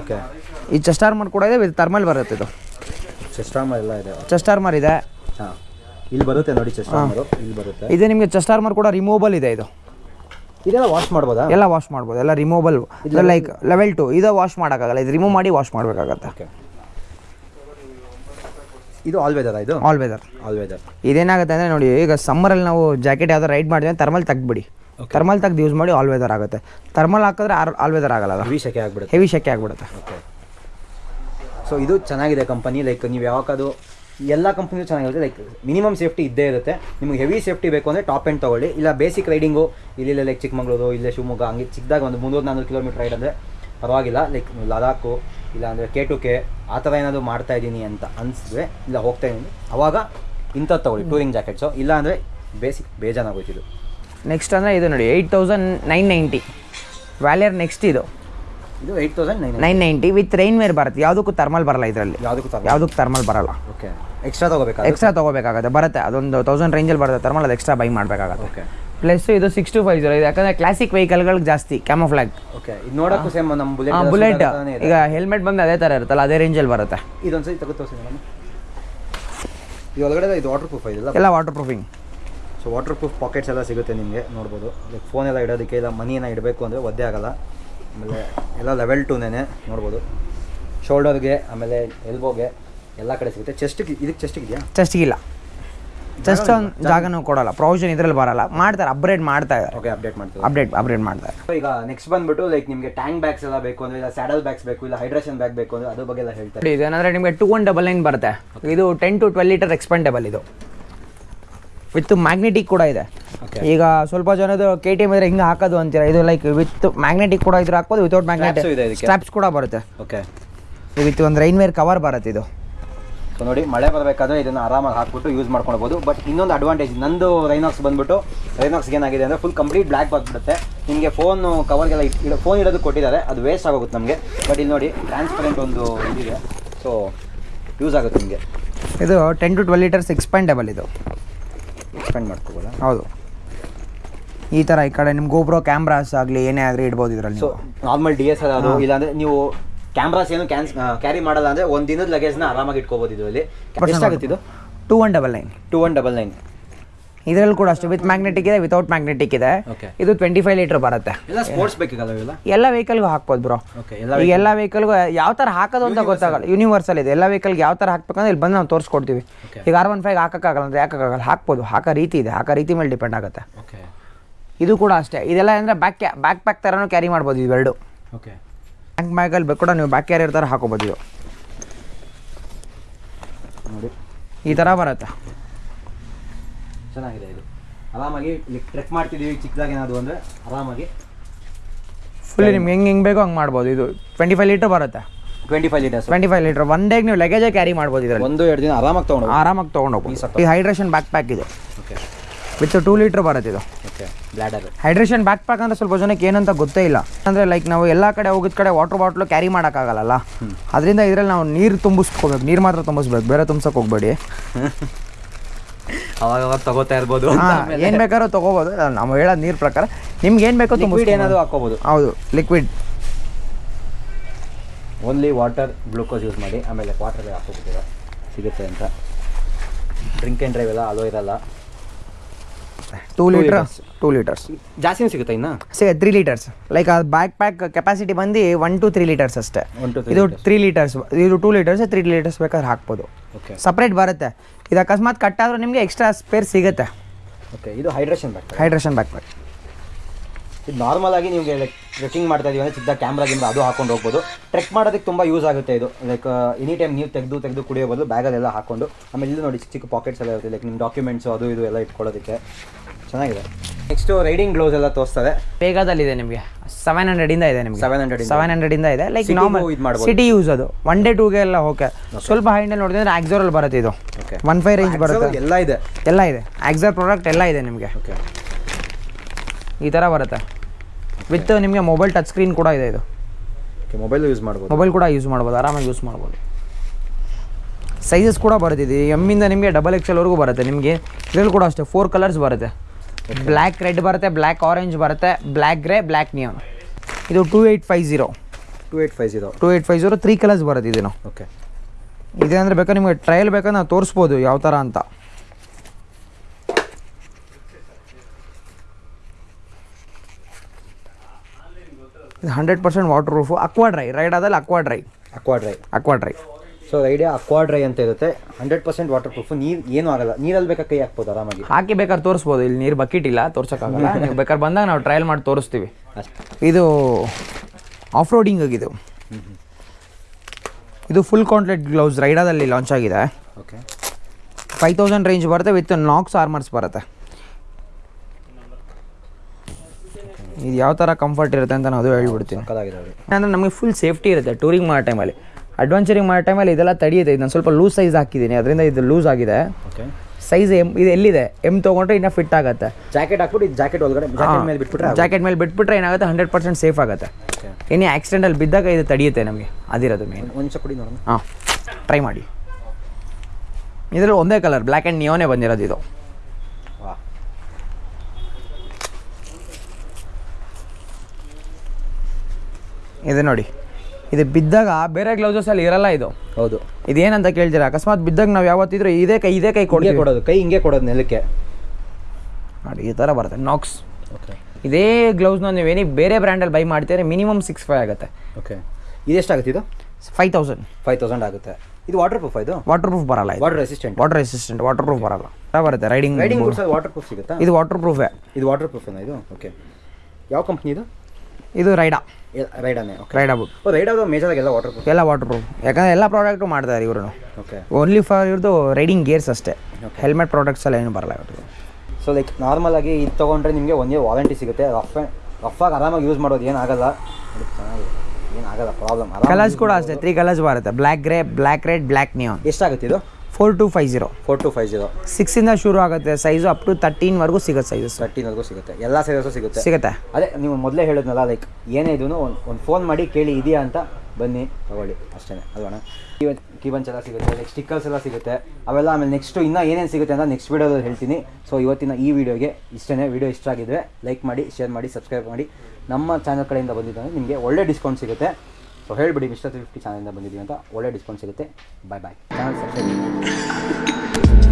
ಓಕೆ. ಈ ಚೆಸ್ಟ್ ಆರ್ಮರ್ ಕೂಡ ಇದೆ ವಿತ್ ಥರ್ಮಲ್ ಬರುತ್ತೆ ಇದು. ಚೆಸ್ಟ್ ಆರ್ಮರ್ ಎಲ್ಲ ಇದೆ. ಚೆಸ್ಟ್ ಆರ್ಮರ್ ಇದೆ. ಹಾಂ. ಇಲ್ಲಿ ಬರುತ್ತೆ ನೋಡಿ ಚೆಸ್ಟ್ ಆರ್ಮರು ಇಲ್ಲಿ ಬರುತ್ತೆ. ಇದು ನಿಮಗೆ ಚೆಸ್ಟ್ ಆರ್ಮರ್ ಕೂಡ ರಿಮೂವಬಲ್ ಇದೆ ಇದು. ಇದೆಲ್ಲ ವಾಶ್ ಮಾಡ್ಬೋದಾ? ಎಲ್ಲ ವಾಶ್ ಮಾಡ್ಬೋದು. ಎಲ್ಲ ರಿಮೂವಬಲ್ ಲೈಕ್ ಲೆವೆಲ್ ಟು ಇದು ವಾಶ್ ಮಾಡೋಕ್ಕಾಗಲ್ಲ. ಇದು ರಿಮೂವ್ ಮಾಡಿ ವಾಶ್ ಮಾಡಬೇಕಾಗತ್ತೆ. ಓಕೆ ಇದು ಆಲ್ ವೆದರ್ ಇದು? ಆಲ್ ವೆದರ್ ಆಲ್ ವೆದರ್ ಇದೇನಾಗುತ್ತೆ ಅಂದರೆ ನೋಡಿ ಈಗ ಸಮ್ಮರಲ್ಲಿ ನಾವು ಜಾಕೆಟ್ ಯಾವುದೋ ರೈಡ್ ಮಾಡಿದ್ರೆ ಥರ್ಮಲ್ ತೆಗ್ಬಿಡಿ ಥರ್ಮಲ್ ತೆಗ್ದು ಯೂಸ್ ಮಾಡಿ ಆಲ್ ವೆದರ್ ಆಗುತ್ತೆ. ಥರ್ಮಲ್ ಹಾಕಿದ್ರೆ ಆಲ್ ವೆದರ್ ಆಗಲ್ಲ ಅದು. ಹೆವಿ ಶೆಕೆ ಆಗ್ಬಿಡುತ್ತೆ. ಹೆವಿ ಶೆಕೆ ಆಗ್ಬಿಡುತ್ತೆ. ಓಕೆ ಸೊ ಇದು ಚೆನ್ನಾಗಿದೆ ಕಂಪನಿ ಲೈಕ್ ನೀವು ಯಾವಾಗದು ಎಲ್ಲ ಕಂಪ್ನಿಯೂ ಚೆನ್ನಾಗಿರುತ್ತೆ. ಲೈಕ್ ಮಿನಿಮಮ್ ಸೇಫ್ಟಿ ಇದ್ದೇ ಇರುತ್ತೆ. ನಿಮಗೆ ಹೆವಿ ಸೇಫ್ಟಿ ಬೇಕು ಅಂದರೆ ಟಾಪ್ ಎಂಡ್ ತೊಗೊಳ್ಳಿ. ಇಲ್ಲ ಬೇಸಿಕ್ ರೈಡಿಂಗು ಇಲ್ಲಿ ಲೈಕ್ ಚಿಕ್ಕಮಗಳೂರು ಇಲ್ಲೇ ಶಿವಮೊಗ್ಗ ಹಂಗೆ ಚಿಕ್ಕದಾಗ ಒಂದು ಮುನ್ನೂರು ನಾನ್ನೂರು ಕಿಲೋಮೀಟರ್ ರೈಡ್ ಅಂದರೆ ಪರವಾಗಿಲ್ಲ. ಲೈಕ್ ಲಡಾಖು ಇಲ್ಲ ಅಂದರೆ ಕೆ ಟು ಕೆ ಆ ಥರ ಏನಾದರೂ ಮಾಡ್ತಾ ಇದ್ದೀನಿ ಅಂತ ಅನಿಸಿದ್ರೆ ಇಲ್ಲ ಹೋಗ್ತಾ ಇದ್ದೀನಿ. ಅವಾಗ ಇಂಥದ್ದು ತೊಗೊಳ್ಳಿ ಟೂರಿಂಗ್ ಜಾಕೆಟ್ಸು ಇಲ್ಲ ಅಂದರೆ ಬೇಸಿಕ್ ಬೇಜಾನಾಗೋಯ್ತಿದ್ದು ನೆಕ್ಸ್ಟ್ ಅಂದರೆ ಇದು ನೋಡಿ ಏಯ್ಟ್ ತೌಸಂಡ್ ನೈನ್ ನೈಂಟಿ ವ್ಯಾಲ್ಯರ್ ನೆಕ್ಸ್ಟ್ ಇದು. ಇದು eight thousand nine nine ninety with rain wear ಬರುತ್ತೆ. ಯಾವುದಕ್ಕೂ ಥರ್ಮಲ್ ಬರಲ್ಲ ಇದರಲ್ಲಿ. ಯಾವುದಕ್ಕೂ ಯಾವುದಕ್ಕೂ ಥರ್ಮಲ್ ಬರಲ್ಲ. ಓಕೆ ಎಕ್ಸ್ಟ್ರಾ ತೊಗೋಬೇಕು ಎಕ್ಸ್ಟ್ರಾ ತಗೋಬೇಕಾಗುತ್ತೆ. ಬರುತ್ತೆ. ಅದೊಂದು ತೌಸಂಡ್ ರೇಂಜಲ್ಲಿ ಬರುತ್ತೆ ಥರ್ಮಲ್ ಅದು ಎಕ್ಸ್ಟ್ರಾ ಬೈ ಮಾಡಬೇಕಾಗತ್ತೆ. ಓಕೆ ಪ್ಲಸ್ ಇದು ಸಿಕ್ಸ್ ಟು ಫೈವ್ ಜೀರೋ ಇದು ಯಾಕಂದರೆ ಕ್ಲಾಸಿಕ್ ವೆಹಿಕಲ್ಗಳಿಗೆ ಜಾಸ್ತಿ ಕ್ಯಾಮೋಫ್ಲಾಗ್ ಓಕೆ ಇದು ನೋಡೋಕ್ಕೂ ಸೇಮ್ ನಮ್ಮ ಬುಲೆಟ್ ಹಾಂ ಬುಲೆಟ್ ಈಗ ಹೆಲ್ಮೆಟ್ ಬಂದು ಅದೇ ಥರ ಇರುತ್ತಲ್ಲ ಅದೇ ರೇಂಜಲ್ಲಿ ಬರುತ್ತೆ. ಇದೊಂದ್ಸರಿ ತಗೋ ತೋರಿಸಿ ಇದು ಒಳಗಡೆ ಇದು ವಾಟರ್ ಪ್ರೂಫ್ ಇದೆಲ್ಲ? ಎಲ್ಲ waterproofing so waterproof pockets ಎಲ್ಲ ಸಿಗುತ್ತೆ ನಿಮಗೆ ನೋಡ್ಬೋದು. ಲೈಕ್ ಫೋನ್ ಎಲ್ಲ ಇಡೋದಕ್ಕೆ ಇಲ್ಲ ಮನಿಯನ್ನು ಇಡಬೇಕು ಅಂದರೆ ಒದ್ದೆ ಆಗಲ್ಲ. ಆಮೇಲೆ ಎಲ್ಲ ಲೆವೆಲ್ ಟೂನೇ ನೋಡ್ಬೋದು. ಶೋಲ್ಡರ್ಗೆ ಆಮೇಲೆ ಎಲ್ಬೋಗೆ ಎಲ್ಲ ಕಡೆ ಸಿಗುತ್ತೆ. ಚೆಸ್ಟಿಗೆ ಇದಕ್ಕೆ ಚೆಸ್ಟಿಗೆ ಇದೆಯಾ? ಇಲ್ಲ. ಚೆಸ್ಟ್ ಒಂದು ಜಾಗನೂ ಕೊಡಲ್ಲ. ಪ್ರೊವಿಷನ್ ಇದರಲ್ಲಿ ಬರಲ್ಲ. ಮಾಡ್ತಾರೆ ಅಪ್ಗ್ರೇಡ್ ಮಾಡ್ತಾ ಇದ್ದಾರೆ. ಓಕೆ ಅಪ್ಡೇಟ್ ಮಾಡ್ತಾರೆ ಅಪ್ಡೇಟ್ ಅಪ್ಡೇಟ್ ಮಾಡ್ತಾರೆ ಈಗ ನೆಕ್ಸ್ಟ್ ಬಂದ್ಬಿಟ್ಟು ಲೈಕ್ ನಿಮಗೆ ಟ್ಯಾಂಕ್ ಬ್ಯಾಗ್ಸ್ ಎಲ್ಲ ಬೇಕು ಅಂದರೆ ಇಲ್ಲ ಸ್ಯಾಡಲ್ ಬ್ಯಾಗ್ಸ್ ಬೇಕು ಇಲ್ಲ ಹೈಡ್ರೇಷನ್ ಬ್ಯಾಗ್ ಬೇಕು ಅಂದರೆ ಅದ್ರ ಬಗ್ಗೆ ಎಲ್ಲ ಹೇಳ್ತಾರೆ. ಇದು ಏನಂದರೆ ನಿಮಗೆ ಟೂ ಒನ್ ಡಬಲ್ ನೈನ್ ಬರುತ್ತೆ. ಇದು ten to twelve litre expandable ಇದು. ವಿತ್ ಮ್ಯಾಗ್ನೆಟಿಕ್ ಕೂಡ ಇದೆ. ಈಗ ಸ್ವಲ್ಪ ಜನದು ಕೆ ಟಿ ಎಂ ಇದ್ರೆ ಹಿಂಗೆ ಹಾಕೋದು ಅಂತೀರಾ? ಇದು ಲೈಕ್ ವಿತ್ ಮ್ಯಾಗ್ನೆಟಿಕ್ ಕೂಡ ಇದ್ರೆ ಹಾಕ್ಬೋದು ವಿತೌಟ್ ಮ್ಯಾಗ್ನೆಟಿಕ್. ಸ್ಟ್ರಾಪ್ಸ್ ಕೂಡ ಬರುತ್ತೆ. ಓಕೆ ವಿತ್ ಒಂದು ರೈನ್ ವೇರ್ ಕವರ್ ಬರುತ್ತೆ ಇದು. ಸೊ ನೋಡಿ ಮಳೆ ಬರಬೇಕಾದ್ರೆ ಇದನ್ನು ಆರಾಮಾಗಿ ಹಾಕ್ಬಿಟ್ಟು ಯೂಸ್ ಮಾಡ್ಕೊಳ್ಬೋದು. ಬಟ್ ಇನ್ನೊಂದು ಅಡ್ವಾಂಟೇಜ್ ನಂದು ರೈನಾಕ್ಸ್ ಬಂದ್ಬಿಟ್ಟು ರೈನಾಕ್ಸ್ಗೆ ಏನಾಗಿದೆ ಅಂದರೆ ಫುಲ್ ಕಂಪ್ಲೀಟ್ ಬ್ಲ್ಯಾಕ್ ಬಾಗ್ಬಿಡುತ್ತೆ ನಿಮಗೆ ಫೋನು ಕವರ್ಗೆಲ್ಲ ಇಡೋ ಫೋನ್ ಇಡೋದು ಕೊಟ್ಟಿದ್ದಾರೆ ಅದು ವೇಸ್ಟ್ ಆಗೋಗುತ್ತೆ ನಮಗೆ. ಬಟ್ ಇಲ್ಲಿ ನೋಡಿ ಟ್ರಾನ್ಸ್ಪರೆಂಟ್ ಒಂದು ಇದಿದೆ. ಸೊ ಯೂಸ್ ಆಗುತ್ತೆ ನಿಮಗೆ. ಇದು ten to twelve litres expandable ಇದು. ಎಕ್ಸ್ಪೆಂಡ್ ಮಾಡ್ಕೋಬೋದಾ? ಹೌದು. ಈ ಥರ ಈ ಕಡೆ ನಿಮ್ಮ ಗೋಬ್ರೋ ಕ್ಯಾಮ್ರಾಸ್ ಆಗಲಿ ಏನೇ ಆಗಲಿ ಇಡ್ಬೋದು ಇದರಲ್ಲಿ so normal D S L ಅದು ಇಲ್ಲಾಂದರೆ ನೀವು ಕ್ಯಾಮ್ರಾಸ್ ಏನು ಕ್ಯಾನ್ಸ್ ಕ್ಯಾರಿ ಮಾಡಲ್ಲ ಅಂದರೆ ಒಂದು ದಿನದ ಲಗೇಜ್ನ ಆರಾಮಾಗಿ ಇಟ್ಕೋಬೋದು ಇದರಲ್ಲಿ. ಎಷ್ಟಾಗುತ್ತೆ ಇದು? Two one double nine two one double nine ಇದರಲ್ಲಿ ಕೂಡ ಅಷ್ಟೇ. ವಿತ್ ಮ್ಯಾಗ್ನೆಟಿಕ್ ಇದೆ ವಿತೌಟ್ ಮ್ಯಾಗ್ನೆಟಿಕ್ ಇದೆ. ಇದು ಟ್ವೆಂಟಿ ಫೈವ್ ಲೀಟರ್ ಬರುತ್ತೆ. ಎಲ್ಲ ವೆಹಿಕಲ್ಗೂ ಹಾಕ್ಬೋದು ಬ್ರೋ ಈಗ ಎಲ್ಲ ವೆಹಿಕಲ್ಗೂ ಯಾವ ಥರ ಹಾಕೋದು ಅಂತ ಗೊತ್ತಾಗಲ್ಲ. ಯೂನಿವರ್ಸಲ್ ಇದೆ. ಎಲ್ಲ ವೆಹಿಕಲ್ಗೆ ಯಾವ ಥರ ಹಾಕ್ಬೇಕಂದ್ರೆ ಇಲ್ಲಿ ಬಂದು ನಾವು ತೋರಿಸ್ಕೊಡ್ತೀವಿ. ಈಗ ಆರ್ ಒನ್ ಫೈವ್ ಹಾಕೋಕ್ಕಾಗಲ್ಲ ಅಂದ್ರೆ ಯಾಕಾಗಲ್ಲ ಹಾಕ್ಬೋದು. ಹಾಕೋ ರೀತಿ ಇದೆ. ಹಾಕೋ ರೀತಿ ಮೇಲೆ ಡಿಪೆಂಡ್ ಆಗುತ್ತೆ. ಇದು ಕೂಡ ಅಷ್ಟೇ. ಇದೆಲ್ಲ ಅಂದರೆ ಬ್ಯಾಕ್ ಬ್ಯಾಕ್ ಪ್ಯಾಕ್ ಥರನೂ ಕ್ಯಾರಿ ಮಾಡ್ಬೋದು ಇವೆರಡು ಓಕೆ ಬ್ಯಾಂಕ್ ಬ್ಯಾಗಲ್ಲಿ ಬೇಕು ಕೂಡ ನೀವು ಬ್ಯಾಕ್ ಕ್ಯಾರಿಯರ್ ಥರ ಹಾಕೋಬೋದು ಇದು ನೋಡಿ. ಈ ಥರ ಬರುತ್ತೆ. ಚೆನ್ನಾಗಿದೆ ಇದು. ಆರಾಮಾಗಿ ಟ್ರೆಕ್ ಮಾಡ್ತಿದ್ದೀವಿ ಚಿಕ್ಕದಾಗೇನಾದ್ರು ಅಂದರೆ ಆರಾಮಾಗಿ. ಫುಲ್ ನಿಮ್ಗೆ ಹೆಂಗೆ ಹೆಂಗೆ ಬೇಕೋ ಹಂಗೆ ಮಾಡ್ಬೋದು. ಇದು ಟ್ವೆಂಟಿ ಫೈವ್ ಲೀಟರ್ ಬರುತ್ತೆ. Twenty five litres twenty five litre one ಡೇಗೆ ನೀವು ಲಗೇಜೇ ಕ್ಯಾರಿ ಮಾಡ್ಬೋದು ಇದರಲ್ಲಿ. ಒಂದು ಎರಡು ದಿನ ಆರಾಮಾಗಿ ತೊಗೊಂಡು ಆರಾಮಾಗಿ ತೊಗೊಂಡು ಹೋಗ್ಬೋದು. ಈ ಹೈಡ್ರೇಷನ್ ಬ್ಯಾಕ್ ಪ್ಯಾಕ್ ಇದೆ. ಓಕೆ ವಿತ್ ಟೂ ಲೀಟ್ರ್ ಬರುತ್ತೆ ಇದು. Okay bladder hydration backpack ಅಂದರೆ ಸ್ವಲ್ಪ ಜನಕ್ಕೆ ಏನಂತ ಗೊತ್ತೇ ಇಲ್ಲ. ಅಂದರೆ ಲೈಕ್ ನಾವು ಎಲ್ಲ ಕಡೆ ಹೋಗಿದ ಕಡೆ ವಾಟರ್ ಬಾಟ್ಲು ಕ್ಯಾರಿ ಮಾಡೋಕ್ಕಾಗಲ್ಲ ಅದರಿಂದ ಇದರಲ್ಲಿ ನಾವು ನೀರು ತುಂಬಿಸ್ಕೋಬೇಕು. ನೀರು ಮಾತ್ರ ತುಂಬಿಸ್ಬೇಕು. ಬೇರೆ ತುಂಬಿಸೋಕೆ ಹೋಗ್ಬೇಡಿ. *laughs* ಅವಾಗ ಅವಾಗ ತಗೋತಾ ಇರ್ಬೋದು ಏನು ಬೇಕಾದ್ರೂ ತಗೋಬಹುದು ನಾವು ಹೇಳೋದು ನೀರು ಪ್ರಕಾರ. ನಿಮ್ಗೆ ಏನು ಬೇಕೋ ಲಿಕ್ವಿಡ್ ಏನಾದ್ರು ಹಾಕೋಬೋದು ಹೌದು liquid only water glucose use ಮಾಡಿ ಆಮೇಲೆ ವಾಟರ್ ಹಾಕೋಬಿಟ್ಟಿರ ಸಿಗುತ್ತೆ ಅಂತ. ಡ್ರಿಂಕ್ ಆ್ಯಂಡ್ ಡ್ರೈವ್ ಎಲ್ಲ ಅಲೋ ಇರಲ್ಲ ಟೂ ಲೀಟ್ರ್. ಟೂ ಲೀಟರ್ಸ್ ಜಾಸ್ತಿ ಸಿಗುತ್ತೆ ಇನ್ನು? ಸೇ ತ್ರೀ ಲೀಟರ್ಸ್ ಲೈಕ್ ಅದು ಬ್ಯಾಕ್ ಪ್ಯಾಕ್ ಕೆಪಾಸಿಟಿ ಬಂದು ಒನ್ ಟು ತ್ರೀ ಲೀಟರ್ಸ್ ಅಷ್ಟೇ. ಒನ್ ಟು ಇದು ತ್ರೀ ಲೀಟರ್ಸ್ ಇದು ಟೂ ಲೀಟರ್ಸ್ ತ್ರೀ ಲೀಟರ್ಸ್ ಬೇಕಾದ್ರೆ ಹಾಕ್ಬೋದು. ಓಕೆ ಸಪ್ರೇಟ್ ಬರುತ್ತೆ. ಇದು ಅಕಸ್ಮಾತ್ ಕಟ್ ಆದರೂ ನಿಮಗೆ ಎಕ್ಸ್ಟ್ರಾ ಸ್ಪೇರ್ ಸಿಗುತ್ತೆ. ಓಕೆ ಇದು hydration back hydration backpack ಇದು ನಾರ್ಮಲ್ ಆಗಿ ನಿಮಗೆ ಲೈಕ್ ಟ್ರೆಕ್ಕಿಂಗ್ ಮಾಡ್ತಾ ಇದೀವಿ ಅಂದರೆ ಚಿಕ್ಕ ಕ್ಯಾಮ್ರಾದಿಂದ ಅದು ಹಾಕೊಂಡು ಹೋಗ್ಬೋದು. ಟ್ರೆಕ್ ಮಾಡೋದಕ್ಕೆ ತುಂಬ ಯೂಸ್ ಆಗುತ್ತೆ ಇದು. ಲೈಕ್ ಎನಿ ಟೈಮ್ ನೀವು ತೆಗೆದು ತೆಗೆದು ಕುಡಿಯೋ ಬದಲು ಬ್ಯಾಗಲ್ಲೆಲ್ಲ ಹಾಕೊಂಡು ಆಮೇಲೆ ಇಲ್ಲಿ ನೋಡಿ ಚಿಕ್ಕ ಚಿಕ್ಕ ಪಾಕೆಟ್ಸ್ ಎಲ್ಲ ಇರುತ್ತೆ ಲೈಕ್ ನಿಮ್ಮ ಡಾಕ್ಯುಮೆಂಟ್ಸು ಅದು ಇದು ಎಲ್ಲ ಇಟ್ಕೊಳ್ಳೋದಕ್ಕೆ. ಚೆನ್ನಾಗಿದೆ. ನೆಕ್ಸ್ಟು ರೈಡಿಂಗ್ ಗ್ಲೋಸ್ ಎಲ್ಲ ತೋರಿಸ್ತದೆ. ಬೇಗದಲ್ಲಿದೆ ನಿಮಗೆ. ಸೆವೆನ್ ಹಂಡ್ರೆಡಿಂದ ಇದೆ ನಿಮಗೆ. 700 ಇಂದ. ಸೆವೆನ್ ಹಂಡ್ರೆಡಿಂದ ಇದೆ like City normal city use ಅದು. ಒನ್ ಡೇ ಟೂಗೆ ಎಲ್ಲ ಓಕೆ ಸ್ವಲ್ಪ ಹೈಂಡಲ್ಲಿ ನೋಡಿದ್ರೆ ಆಕ್ಸೋರ್ ಅಲ್ಲಿ ಬರುತ್ತೆ ಇದು. ಓಕೆ ಒನ್ ಫೈವ್ ರೇಂಜ್ ಬರುತ್ತೆ. ಎಲ್ಲ ಇದೆ. ಎಲ್ಲ ಇದೆ. ಆಕ್ಸರ್ ಪ್ರಾಡಕ್ಟ್ ಎಲ್ಲ ಇದೆ ನಿಮಗೆ. ಈ ಥರ ಬರುತ್ತೆ. ವಿತ್ ನಿಮಗೆ ಮೊಬೈಲ್ ಟಚ್ ಸ್ಕ್ರೀನ್ ಕೂಡ ಇದೆ ಇದು. ಮೊಬೈಲ್ ಯೂಸ್ ಮಾಡ್ಬೋದು. ಮೊಬೈಲ್ ಕೂಡ ಯೂಸ್ ಮಾಡ್ಬೋದು. ಆರಾಮಾಗಿ ಯೂಸ್ ಮಾಡ್ಬೋದು. ಸೈಜಸ್ ಕೂಡ ಬರುತ್ತಿದೆ ಎಮ್ಮಿಂದ ನಿಮಗೆ ಡಬಲ್ ಎಕ್ಸ್ ಎಲ್ವರೆಗೂ ಬರುತ್ತೆ. ನಿಮಗೆ ಇದರಲ್ಲಿ ಕೂಡ ಅಷ್ಟೇ. ಫೋರ್ ಕಲರ್ಸ್ ಬರುತ್ತೆ. ಬ್ಲ್ಯಾಕ್ ರೆಡ್ ಬರುತ್ತೆ ಬ್ಲ್ಯಾಕ್ ಆರೆಂಜ್ ಬರುತ್ತೆ ಬ್ಲ್ಯಾಕ್ ಗ್ರೇ ಬ್ಲ್ಯಾಕ್ ನಿಯಾನ್ ಇದು two eight five zero two eight five zero two eight five zero three colours ಬರುತ್ತೆ ಇದನ್ನು. ಓಕೆ ಇದೇನಂದ್ರೆ ಬೇಕಾದ್ರೆ ನಿಮಗೆ ಟ್ರಯಲ್ ಬೇಕಾದ್ರೆ ನಾವು ತೋರಿಸ್ಬೋದು ಯಾವ ಥರ ಅಂತ. ಇದು hundred percent waterproof aqua dry ride ಆದಲ್ಲಿ aqua dry aqua dry aqua dry so idea aqua dry ಅಂತ ಇರುತ್ತೆ. ಹಂಡ್ರೆಡ್ ಪರ್ಸೆಂಟ್ ವಾಟರ್ ಪ್ರೂಫ್ ನೀರು ಏನು ಆಗಲ್ಲ. ನೀರಲ್ಲಿ ಬೇಕಾ ಕೈ ಹಾಕ್ಬೋದು ಆರಾಮಾಗಿ. ಹಾಕಿ ಬೇಕಾದ್ರೆ ತೋರಿಸ್ಬೋದು. ಇಲ್ಲಿ ನೀರು ಬಕೆಟ್ ಇಲ್ಲ ತೋರ್ಸೋಕ್ಕಾಗಲ್ಲ. ನೀವು ಬೇಕಾದ್ರೆ ಬಂದಾಗ ನಾವು ಟ್ರಯಲ್ ಮಾಡಿ ತೋರಿಸ್ತೀವಿ. ಇದು ಆಫ್ ರೋಡಿಂಗ್ ಆಗಿದೆ ಇದು ಫುಲ್ ಕಾಂಟ್ಲೆಟ್ ಗ್ಲೌಸ್ ರೈಡಾದಲ್ಲಿ ಲಾಂಚ್ ಆಗಿದೆ. ಓಕೆ. ಫೈವ್ ತೌಸಂಡ್ ರೇಂಜ್ ಬರುತ್ತೆ ವಿತ್ ನಾಕ್ಸ್ ಆರ್ಮರ್ಸ್ ಬರುತ್ತೆ. ಇದು ಯಾವ ಥರ ಕಂಫರ್ಟ್ ಇರುತ್ತೆ ಅಂತ ನಾವು ಅದು ನೋಡಿ ಅಂದರೆ ನಮಗೆ ಫುಲ್ ಸೇಫ್ಟಿ ಇರುತ್ತೆ ಟೂರಿಂಗ್ ಮಾಡೋ ಟೈಮಲ್ಲಿ ಅಡ್ವೆಂಚರಿಂಗ್ ಮಾಡೋ ಟೈಮಲ್ಲಿ ಇದೆಲ್ಲ ತಡೆಯುತ್ತೆ. ನಾನು ಸ್ವಲ್ಪ ಲೂಸ್ ಸೈಜ್ ಹಾಕಿದ್ದೀನಿ. ಅದರಿಂದ ಇದು ಲೂಸ್ ಆಗಿದೆ. ಸೈಜ್ ಎಂ ಇದು ಎಲ್ಲಿದೆ? ಎಂ ತೊಗೊಂಡ್ರೆ ಇನ್ನೂ ಫಿಟ್ ಆಗುತ್ತೆ. ಜಾಕೆಟ್ ಹಾಕ್ಬಿಟ್ಟು ಇದು ಜಾಕೆಟ್ ಒಳಗಡೆ ಜಾಕೆಟ್ ಮೇಲೆ ಬಿಟ್ಬಿಟ್ರೆ ಜಾಕೆಟ್ ಮೇಲೆ ಬಿಟ್ಬಿಟ್ರೆ ಏನಾಗುತ್ತೆ? ಹಂಡ್ರೆಡ್ ಪರ್ಸೆಂಟ್ ಸೇಫ್ ಆಗುತ್ತೆ. ಎನಿ ಏನೇ ಆಕ್ಸಿಡೆಂಟಲ್ಲಿ ಬಿದ್ದಾಗ ಇದು ತಡೆಯುತ್ತೆ ನಮಗೆ. ಅದಿರೋದು ಮೇನ್ ಒಂದು ಕೊಡಿ ನೋಡೋಣ. ಹಾಂ. ಟ್ರೈ ಮಾಡಿ. ಇದರಲ್ಲಿ ಒಂದೇ ಕಲರ್ ಬ್ಲ್ಯಾಕ್ ಆ್ಯಂಡ್ ನಿಯೋನೇ ಬಂದಿರೋದು ಇದು. ಇದು ನೋಡಿ. ಇದು ಬಿದ್ದಾಗ ಬೇರೆ ಗ್ಲೌಸಸ್ ಅಲ್ಲಿ ಇರಲ್ಲ ಇದು. ಹೌದು. ಇದೇನಂತ ಕೇಳ್ತೀರಾ? ಅಕಸ್ಮಾತ್ ಬಿದ್ದಾಗ ನಾವು ಯಾವತ್ತಿದ್ರು ಇದೇ ಕೈ ಇದೇ ಕೈ ಕೊಡಿ ಕೊಡೋದು ಕೈ ಹಿಂಗೆ ಕೊಡೋದು ನೆಲಕ್ಕೆ. ನೋಡಿ ಈ ಥರ ಬರುತ್ತೆ. ನಾಕ್ಸ್ ಓಕೆ ಇದೇ ಗ್ಲೌಸ್ನ ನೀವು ಏನೇ ಬೇರೆ ಬ್ರ್ಯಾಂಡಲ್ಲಿ ಬೈ ಮಾಡ್ತೀರಿ ಮಿನಿಮಮ್ ಸಿಕ್ಸ್ ಫೈವ್ ಆಗುತ್ತೆ. ಓಕೆ ಇದೆಷ್ಟಾಗುತ್ತೆ ಇದು? ಫೈವ್ ತೌಸಂಡ್ ಫೈವ್ ತೌಸಂಡ್ ಆಗುತ್ತೆ. ಇದು ವಾಟರ್ ಪ್ರೂಫ್ ಇದು? ವಾಟರ್ ಪ್ರೂಫ್ ಬರಲ್ಲ water resistant water resistant waterproof ಬರಲ್ಲ. ಬರುತ್ತೆ ರೈಡಿಂಗ್ ರೈಡಿಂಗ್ ವಾಟರ್ ಪ್ರೂಫ್ ಸಿಗುತ್ತಾ? ಇದು ವಾಟರ್ ಪ್ರೂಫೇ ಇದು ವಾಟರ್ ಪ್ರೂಫ್ ಇದು? ಓಕೆ ಯಾವ ಕಂಪ್ನಿ ಇದು? ಇದು ರೈಡಾ. ರೈಡಾನೆ ರೈಡಾ ಬುಟ್ ಓ ರೈಡಾದ ಮೇಜರಾಗಿ ಎಲ್ಲ ವಾಟರ್ ಪ್ರೂಫ್ ಎಲ್ಲ ವಾಟರ್ ಪ್ರೂಫ್ ಯಾಕಂದರೆ ಎಲ್ಲ ಪ್ರಾಡಕ್ಟು ಮಾಡ್ತಾರೆ ಇವರು ಓಕೆ ಓನ್ಲಿ ಫಾರ್ ಇವ್ರದ್ದು ರೈಡಿಂಗ್ ಗೇರ್ಸ್ ಅಷ್ಟೇ. ಹೆಲ್ಮೆಟ್ ಪ್ರಾಡಕ್ಟ್ಸ್ ಎಲ್ಲ ಏನು ಬರಲ್ಲ ಇವ್ರದ್ದು ಸೊ ಲೈಕ್ ನಾರ್ಮಲ್ ಆಗಿ ಇದು ತೊಗೊಂಡ್ರೆ ನಿಮಗೆ ಒಂದೇ ಇಯರ್ ವಾರಂಟಿ ಸಿಗುತ್ತೆ. ರಫ್ ರಫಾಗಿ ಆರಾಮಾಗಿ ಯೂಸ್ ಮಾಡೋದು ಏನಾಗಲ್ಲ ಏನಾಗಲ್ಲ ಪ್ರಾಬ್ಲಮ್ ಕಲರ್ಸ್ ಕೂಡ ಅಷ್ಟೇ ತ್ರೀ ಕಲರ್ಸ್ ಬರುತ್ತೆ. Black grey black red black neon ಎಷ್ಟಾಗುತ್ತೆ ಇದು? Four two five zero. Four two five zero. ಸಿಕ್ಸಿಂದ ಶುರು ಆಗುತ್ತೆ ಸೈಜು ಅಪ್ ಟು ತರ್ಟೀನ್ವರೆಗೂ ಸಿಗುತ್ತೆ ಸೈಜಸ್ ತರ್ಟೀನ್ವರೆಗೂ ಸಿಗುತ್ತೆ. ಎಲ್ಲ ಸೈಜಸ್ಸು ಸಿಗುತ್ತೆ. ಸಿಗುತ್ತೆ. ಅದೇ ನೀವು ಮೊದಲೇ ಹೇಳಿದ್ನಲ್ಲ ಲೈಕ್ ಏನೇ ಇದೂ ಒಂದು ಒಂದು ಫೋನ್ ಮಾಡಿ ಕೇಳಿ ಇದೆಯಾ ಅಂತ ಬನ್ನಿ ತಗೊಳ್ಳಿ ಅಷ್ಟೇ ಅಲ್ವಣ ಕೀವನ್ಸ್ ಎಲ್ಲ ಸಿಗುತ್ತೆ ಲೈಕ್ ಸ್ಟಿಕ್ಕರ್ಸ್ ಎಲ್ಲ ಸಿಗುತ್ತೆ. ಅವೆಲ್ಲ ಆಮೇಲೆ ನೆಕ್ಸ್ಟು ಇನ್ನೂ ಏನೇನು ಸಿಗುತ್ತೆ ಅಂತ ನೆಕ್ಸ್ಟ್ ವೀಡಿಯೋದಲ್ಲಿ ಹೇಳ್ತೀನಿ. ಸೊ ಇವತ್ತಿನ ಈ ವಿಡಿಯೋಗೆ ಇಷ್ಟೇ ವಿಡಿಯೋ ಇಷ್ಟ ಆಗಿದ್ರೆ ಲೈಕ್ ಮಾಡಿ ಶೇರ್ ಮಾಡಿ ಸಬ್ಸ್ಕ್ರೈಬ್ ಮಾಡಿ. ನಮ್ಮ ಚಾನಲ್ ಕಡೆಯಿಂದ ಬಂದಿದ್ದರೆ ನಿಮಗೆ ಒಳ್ಳೆ ಡಿಸ್ಕೌಂಟ್ ಸಿಗುತ್ತೆ. ಸೊ ಹೇಳಿಬಿಡಿ ಮಿಸ್ಟರ್ ತ್ರೀ ಫಿಫ್ಟಿ ಚಾನಲಿಂದ ಬಂದಿದ್ದೀವಿ ಅಂತ. ಒಳ್ಳೆ ಡಿಸ್ಕೌಂಟ್ ಸಿಗುತ್ತೆ. ಬಾಯ್ ಬಾಯ್ ಚಾನಲ್ ಸಬ್ಸ್ಕ್ರೈಬ್